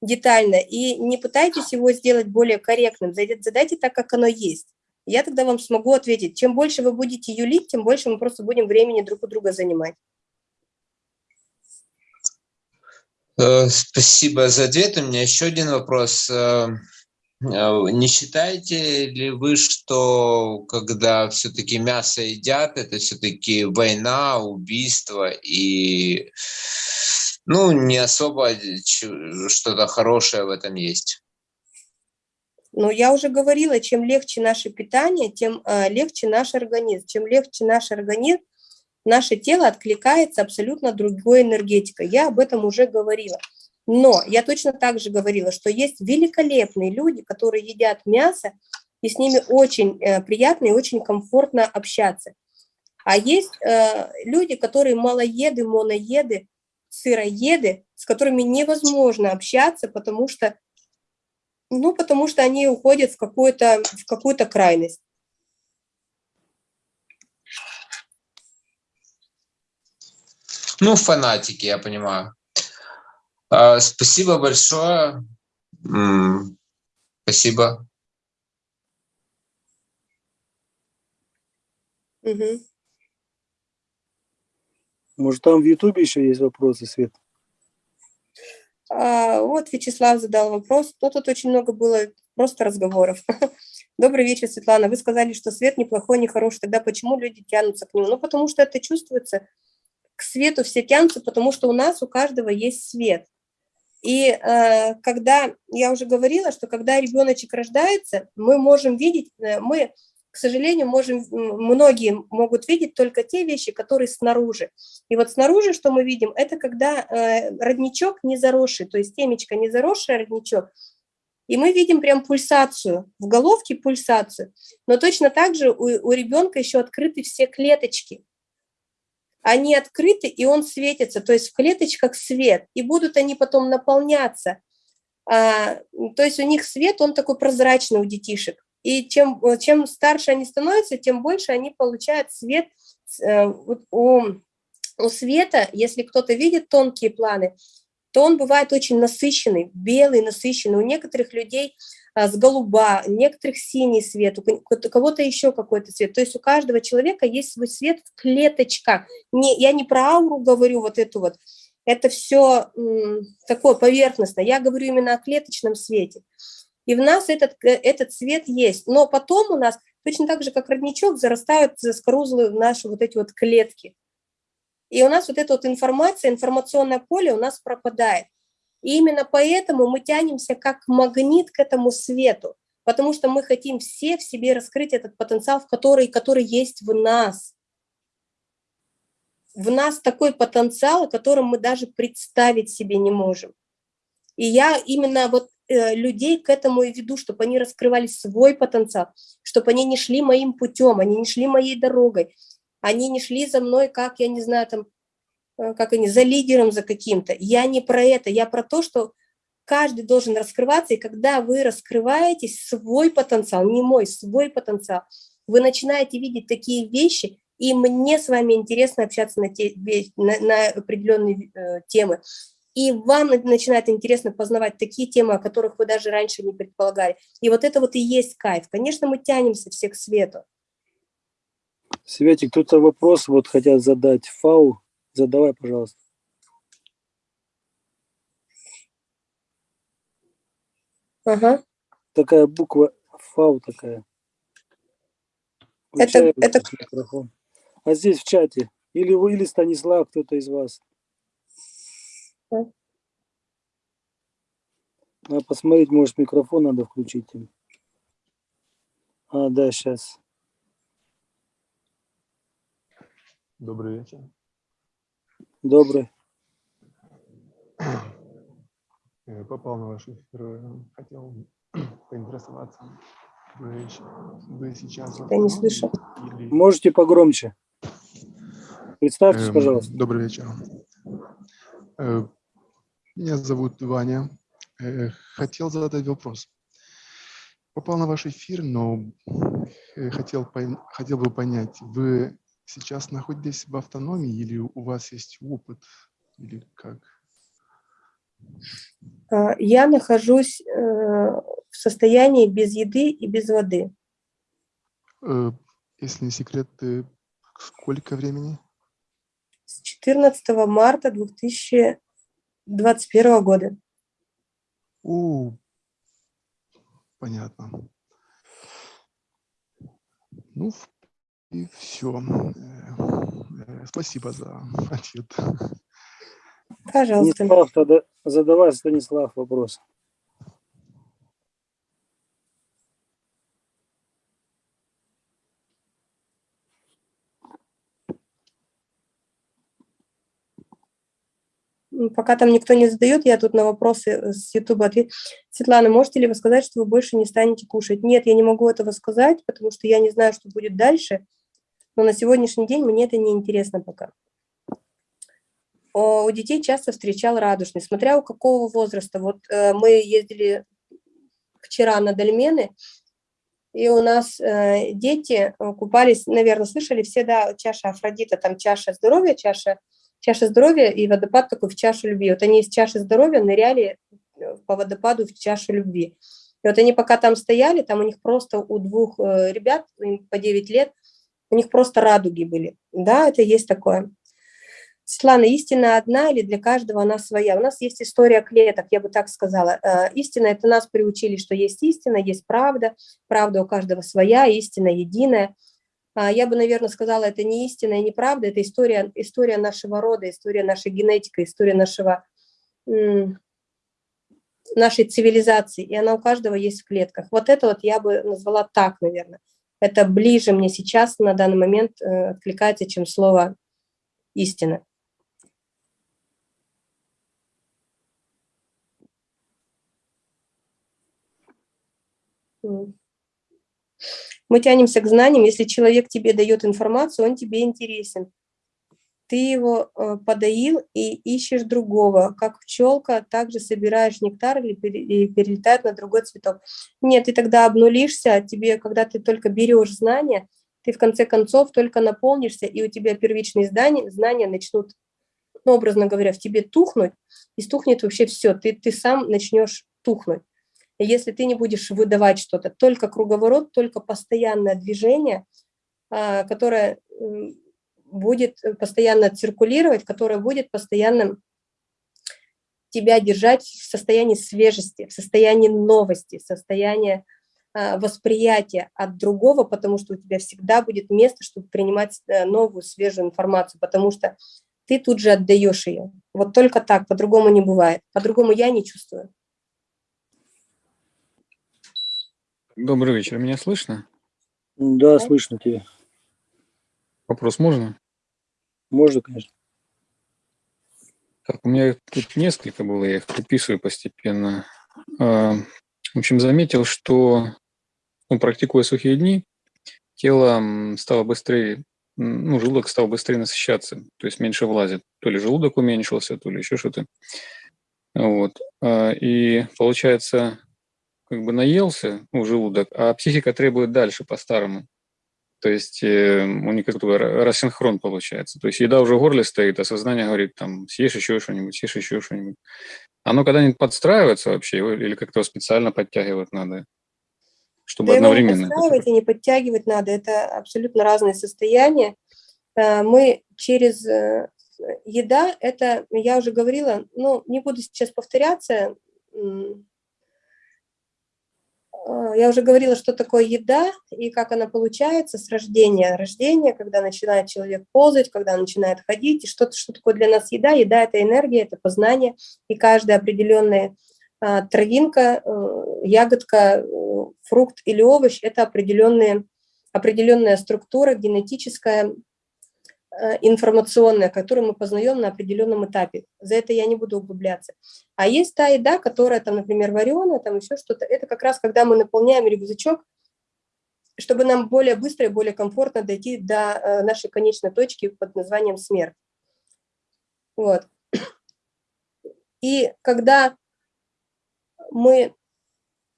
детально и не пытайтесь его сделать более корректным, задайте так, как оно есть. Я тогда вам смогу ответить. Чем больше вы будете юлить, тем больше мы просто будем времени друг у друга занимать. Э, спасибо за ответ. У меня еще один вопрос. Э, не считаете ли вы, что когда все-таки мясо едят, это все-таки война, убийство и ну, не особо что-то хорошее в этом есть? Ну, я уже говорила, чем легче наше питание, тем э, легче наш организм. Чем легче наш организм, наше тело откликается абсолютно другой энергетикой. Я об этом уже говорила. Но я точно так же говорила, что есть великолепные люди, которые едят мясо, и с ними очень э, приятно и очень комфортно общаться. А есть э, люди, которые малоеды, моноеды, сыроеды, с которыми невозможно общаться, потому что, ну, потому что они уходят в какую-то в какую-то крайность. Ну, фанатики, я понимаю. А, спасибо большое. Спасибо. Угу. Может, там в Ютубе еще есть вопросы, Свет? А, вот Вячеслав задал вопрос. То тут очень много было просто разговоров. Добрый вечер, Светлана. Вы сказали, что свет неплохой, не хороший. Тогда почему люди тянутся к нему? Ну, потому что это чувствуется к свету все тянутся, потому что у нас у каждого есть свет. И э, когда, я уже говорила, что когда ребеночек рождается, мы можем видеть, э, мы, к сожалению, можем, многие могут видеть только те вещи, которые снаружи. И вот снаружи, что мы видим, это когда э, родничок не заросший, то есть темечко не заросший родничок, и мы видим прям пульсацию, в головке пульсацию. Но точно так же у, у ребенка еще открыты все клеточки они открыты, и он светится, то есть в клеточках свет, и будут они потом наполняться. А, то есть у них свет, он такой прозрачный у детишек. И чем, чем старше они становятся, тем больше они получают свет. Э, у, у света, если кто-то видит тонкие планы, то он бывает очень насыщенный, белый, насыщенный. У некоторых людей с голуба, некоторых синий свет, у кого-то еще какой-то цвет. То есть у каждого человека есть свой свет в клеточках. Не, я не про ауру говорю, вот эту вот, это все такое поверхностное. Я говорю именно о клеточном свете. И в нас этот, э, этот цвет есть. Но потом у нас, точно так же, как родничок, зарастают заскорузлые наши вот эти вот клетки. И у нас вот эта вот информация, информационное поле у нас пропадает. И именно поэтому мы тянемся как магнит к этому свету, потому что мы хотим все в себе раскрыть этот потенциал, который, который есть в нас. В нас такой потенциал, о котором мы даже представить себе не можем. И я именно вот э, людей к этому и веду, чтобы они раскрывали свой потенциал, чтобы они не шли моим путем, они не шли моей дорогой, они не шли за мной, как, я не знаю, там, как они, за лидером, за каким-то. Я не про это, я про то, что каждый должен раскрываться, и когда вы раскрываете свой потенциал, не мой, свой потенциал, вы начинаете видеть такие вещи, и мне с вами интересно общаться на, те, на, на определенные э, темы. И вам начинает интересно познавать такие темы, о которых вы даже раньше не предполагали. И вот это вот и есть кайф. Конечно, мы тянемся все к свету. Светик, кто-то вопрос вот хотят задать. Фау Задавай, пожалуйста. Ага. Такая буква ФАУ такая. это, это... Микрофон. А здесь в чате. Или вы, или Станислав, кто-то из вас. А? Надо посмотреть, может, микрофон надо включить им. А, да, сейчас. Добрый вечер. Добрый. Попал на ваш эфир, э, хотел поинтересоваться. Вы, вы сейчас... Я не слышу. Или... Можете погромче. Представьтесь, Эм, пожалуйста. Добрый вечер. Э, меня зовут Ваня. Э, хотел задать вопрос. Попал на ваш эфир, но хотел, хотел бы понять, вы сейчас находитесь в автономии или у вас есть опыт, или как? А, я нахожусь э, в состоянии без еды и без воды. Э, если не секрет, сколько времени? С 14 марта 2021 года. О, понятно. Ну, в и все. Э, спасибо за ответ. Пожалуйста. Станислав, тогда задавай, Станислав, вопрос. Пока там никто не задает, я тут на вопросы э, с YouTube ответ. Светлана, можете ли вы сказать, что вы больше не станете кушать? Нет, я не могу этого сказать, потому что я не знаю, что будет дальше но на сегодняшний день мне это не интересно пока. У детей часто встречал радужный, смотря у какого возраста. Вот э, мы ездили вчера на дольмены, и у нас э, дети э, купались, наверное, слышали все, да, чаша Афродита, там чаша здоровья, чаша, чаша здоровья и водопад такой в чашу любви. Вот они из чаши здоровья ныряли по водопаду в чашу любви. И вот они пока там стояли, там у них просто у двух ребят, по 9 лет, у них просто радуги были. Да, это есть такое. Светлана, истина одна или для каждого она своя? У нас есть история клеток, я бы так сказала. Э, истина – это нас приучили, что есть истина, есть правда, правда у каждого своя, истина единая. А, Я бы, наверное, сказала, это не истина и неправда, это история, история нашего рода, история нашей генетики, история нашего, нашей цивилизации, и она у каждого есть в клетках. Вот это вот я бы назвала так, наверное. Это ближе мне сейчас на данный момент э, откликается, чем слово истина. Мы тянемся к знаниям. Если человек тебе дает информацию, он тебе интересен. Ты его э, подоил и ищешь другого. Как пчелка, также собираешь нектар или перелетает на другой цветок. Нет, ты тогда обнулишься. Тебе, когда ты только берешь знания, ты в конце концов только наполнишься, и у тебя первичные знания, знания начнут, ну, образно говоря, в тебе тухнуть, и стухнет вообще все. Ты, ты сам начнешь тухнуть. Если ты не будешь выдавать что-то, только круговорот, только постоянное движение, а, которое будет постоянно циркулировать, которое будет постоянно тебя держать в состоянии свежести, в состоянии новости, в состоянии а, восприятия от другого, потому что у тебя всегда будет место, чтобы принимать э, новую, свежую информацию, потому что ты тут же отдаешь ее. Вот только так, по-другому не бывает. По-другому я не чувствую. Добрый вечер. Меня слышно? Да, слышно тебя. Вопрос можно? Можно, конечно. Так, у меня тут несколько было, я их выписываю постепенно. А, В общем, заметил, что, ну, практикуя сухие дни, тело стало быстрее, ну, желудок стал быстрее насыщаться, то есть меньше влазит. То ли желудок уменьшился, то ли еще что-то. Вот. А, И получается, как бы наелся, ну, желудок, а психика требует дальше по-старому. То есть э, у них как бы ра- рассинхрон получается. То есть еда уже в горле стоит, а сознание говорит, там, съешь еще что-нибудь, съешь еще что-нибудь. Оно когда-нибудь подстраивается вообще или как-то специально подтягивать надо, чтобы Да не одновременно это подстраивать и не подтягивать надо, это абсолютно разные состояния. Э, Мы через э, еда, это, я уже говорила, ну, не буду сейчас повторяться, я уже говорила, что такое еда и как она получается с рождения. Рождение, когда начинает человек ползать, когда начинает ходить, и что, что такое для нас еда. Еда – это энергия, это познание, и каждая определенная а, травинка, э, ягодка, э, фрукт или овощ – это определенные, определенная структура генетическая, информационная, которую мы познаем на определенном этапе. За это я не буду углубляться. А есть та еда, которая, там, например, вареная, там еще что-то. Это как раз когда мы наполняем рюкзачок, чтобы нам более быстро и более комфортно дойти до э, нашей конечной точки под названием смерть. Вот. И когда мы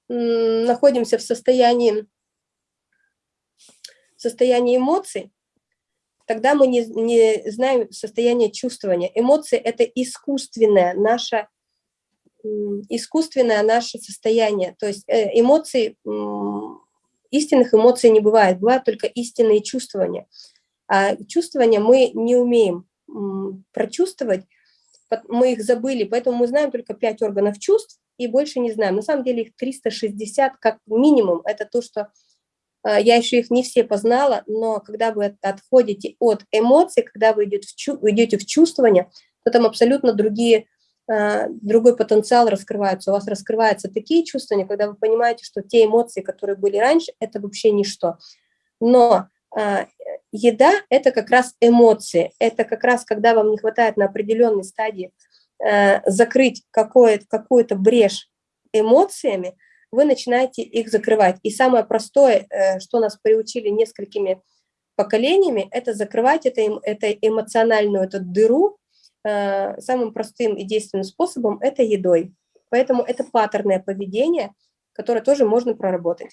находимся в состоянии, в состоянии эмоций, тогда мы не, не знаем состояние чувствования. Эмоции – это искусственное наше, искусственное наше состояние. То есть э, эмоции, истинных эмоций не бывает, бывают только истинные чувствования. А чувствования мы не умеем прочувствовать, мы их забыли, поэтому мы знаем только пять органов чувств и больше не знаем. На самом деле их 360 как минимум. Это то, что я еще их не все познала, но когда вы от- отходите от эмоций, когда вы идете в, чу- чувствование, то там абсолютно другие, а, другой потенциал раскрывается. У вас раскрываются такие чувствования, когда вы понимаете, что те эмоции, которые были раньше, это вообще ничто. Но а, еда – это как раз эмоции, это как раз когда вам не хватает на определенной стадии э, закрыть какую-то брешь эмоциями, вы начинаете их закрывать. И самое простое, э, что нас приучили несколькими поколениями, это закрывать это, эм- это эмоциональную эту дыру э, самым простым и действенным способом – это едой. Поэтому это паттерное поведение, которое тоже можно проработать.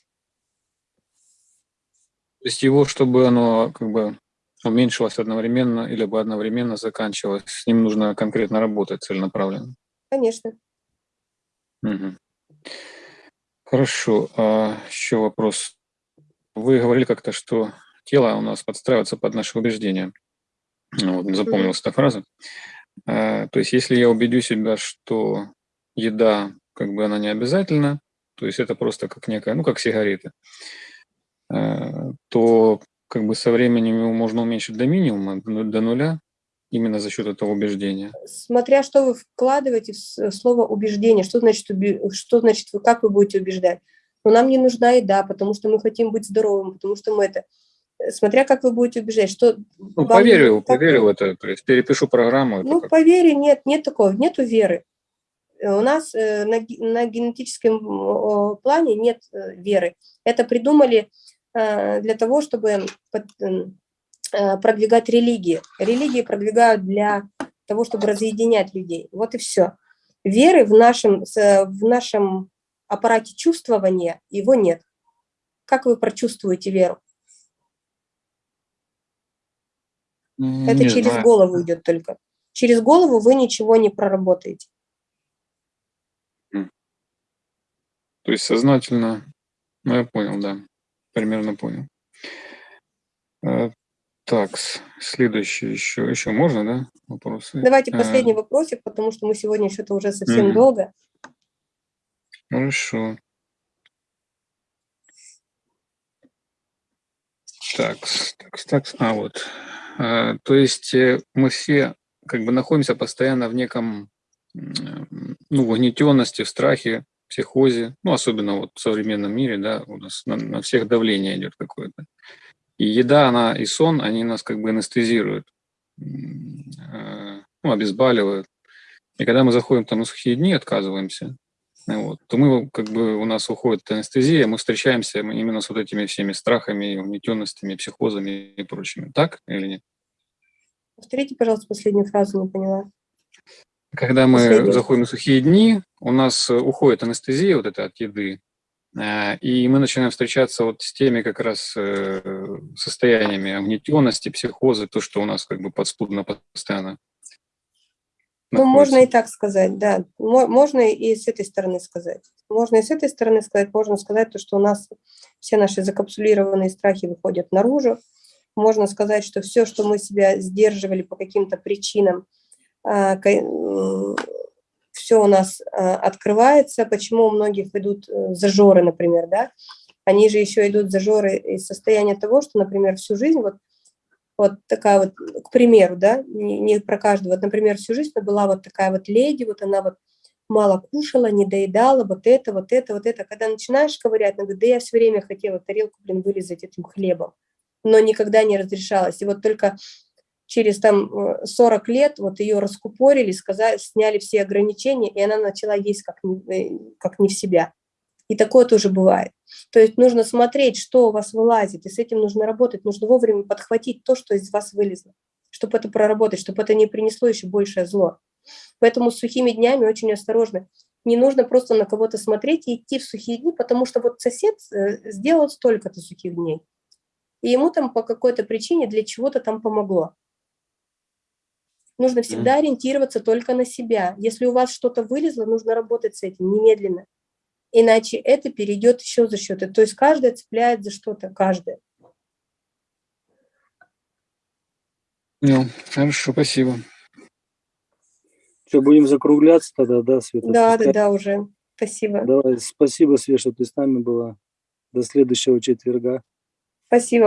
То есть его, чтобы оно как бы уменьшилось одновременно или бы одновременно заканчивалось, с ним нужно конкретно работать целенаправленно. Конечно. Мгм. Хорошо. А еще вопрос. Вы говорили как-то, что тело у нас подстраивается под наши убеждения. Ну, Вот, запомнилась эта фраза. А, То есть, если я убедю себя, что еда, как бы она не обязательна, то есть это просто как некая, ну, как сигареты, а, то как бы со временем его можно уменьшить до минимума, до до нуля, именно за счет этого убеждения. Смотря что вы вкладываете в слово убеждение, что значит, что значит вы, как вы будете убеждать. Но нам не нужна еда, потому что мы хотим быть здоровым, потому что мы это... э, Смотря как вы будете убеждать, что... Ну, поверил, не- как- поверил в это, то есть перепишу программу. Ну, как- по вере нет, нет такого, нету веры. Э, У нас э, на, на генетическом плане нет веры. Это придумали для того, чтобы под- продвигать религии. Религии продвигают для того, чтобы разъединять людей. Вот и все. Веры в нашем, в нашем аппарате чувствования его нет. Как вы прочувствуете веру? М, Это не через знаю. голову идет только. Через голову вы ничего не проработаете. То есть сознательно, ну я понял, да, примерно понял. Так, следующий еще, еще можно, да, вопросы? Давайте Э, последний вопросик, потому что мы сегодня что-то уже совсем Мгм. долго. Хорошо. Так, так, так, а вот. Э, То есть э, мы все как бы находимся постоянно в неком, ну, в угнетенности, в страхе, психозе, ну, особенно вот в современном мире, да, у нас на, на всех давление идет какое-то. И еда, она и сон, они нас как бы анестезируют, э, ну, обезболивают. И когда мы заходим там на сухие дни, отказываемся, вот, то мы как бы у нас уходит анестезия, мы встречаемся именно с вот этими всеми страхами, угнетенностями, психозами и прочими. Так или нет? Повторите, пожалуйста, последнюю фразу, не поняла. Когда мы Последнюю. заходим на сухие дни, у нас э, уходит анестезия вот эта от еды, и мы начинаем встречаться вот с теми как раз э, состояниями угнетенности, психоза, то, что у нас как бы подспудно постоянно Ну, можно и так сказать, да. Мо- Можно и с этой стороны сказать. Можно и с этой стороны сказать, можно сказать то, что у нас все наши закапсулированные страхи выходят наружу. Можно сказать, что все, что мы себя сдерживали по каким-то причинам, все у нас а, открывается. Почему у многих идут э, зажоры, например, да? Они же еще идут зажоры из состояния того, что, например, всю жизнь вот вот такая вот, к примеру, да, не, не про каждого, вот, например, всю жизнь была вот такая вот леди, вот она вот мало кушала, не доедала, вот это, вот это, вот это. Когда начинаешь ковырять, она да я все время хотела тарелку, блин, вылезать этим хлебом, но никогда не разрешалась. И вот только через там э, 40 лет вот ее раскупорили, сказали, сняли все ограничения, и она начала есть как не, э, как не в себя. И такое тоже бывает. То есть нужно смотреть, что у вас вылазит, и с этим нужно работать. Нужно вовремя подхватить то, что из вас вылезло, чтобы это проработать, чтобы это не принесло еще большее зло. Поэтому с сухими днями очень осторожно. Не нужно просто на кого-то смотреть и идти в сухие дни, потому что вот сосед э, сделал столько-то сухих дней. И ему там по какой-то причине для чего-то там помогло. Нужно всегда ориентироваться только на себя. Если у вас что-то вылезло, нужно работать с этим немедленно. Иначе это перейдет еще за счет. То есть каждая цепляет за что-то, каждая. Ну, хорошо, спасибо. Что, будем закругляться тогда, да, Света? Да, да, да, уже. Спасибо. Давай, спасибо, Свет, что ты с нами была. До следующего четверга. Спасибо.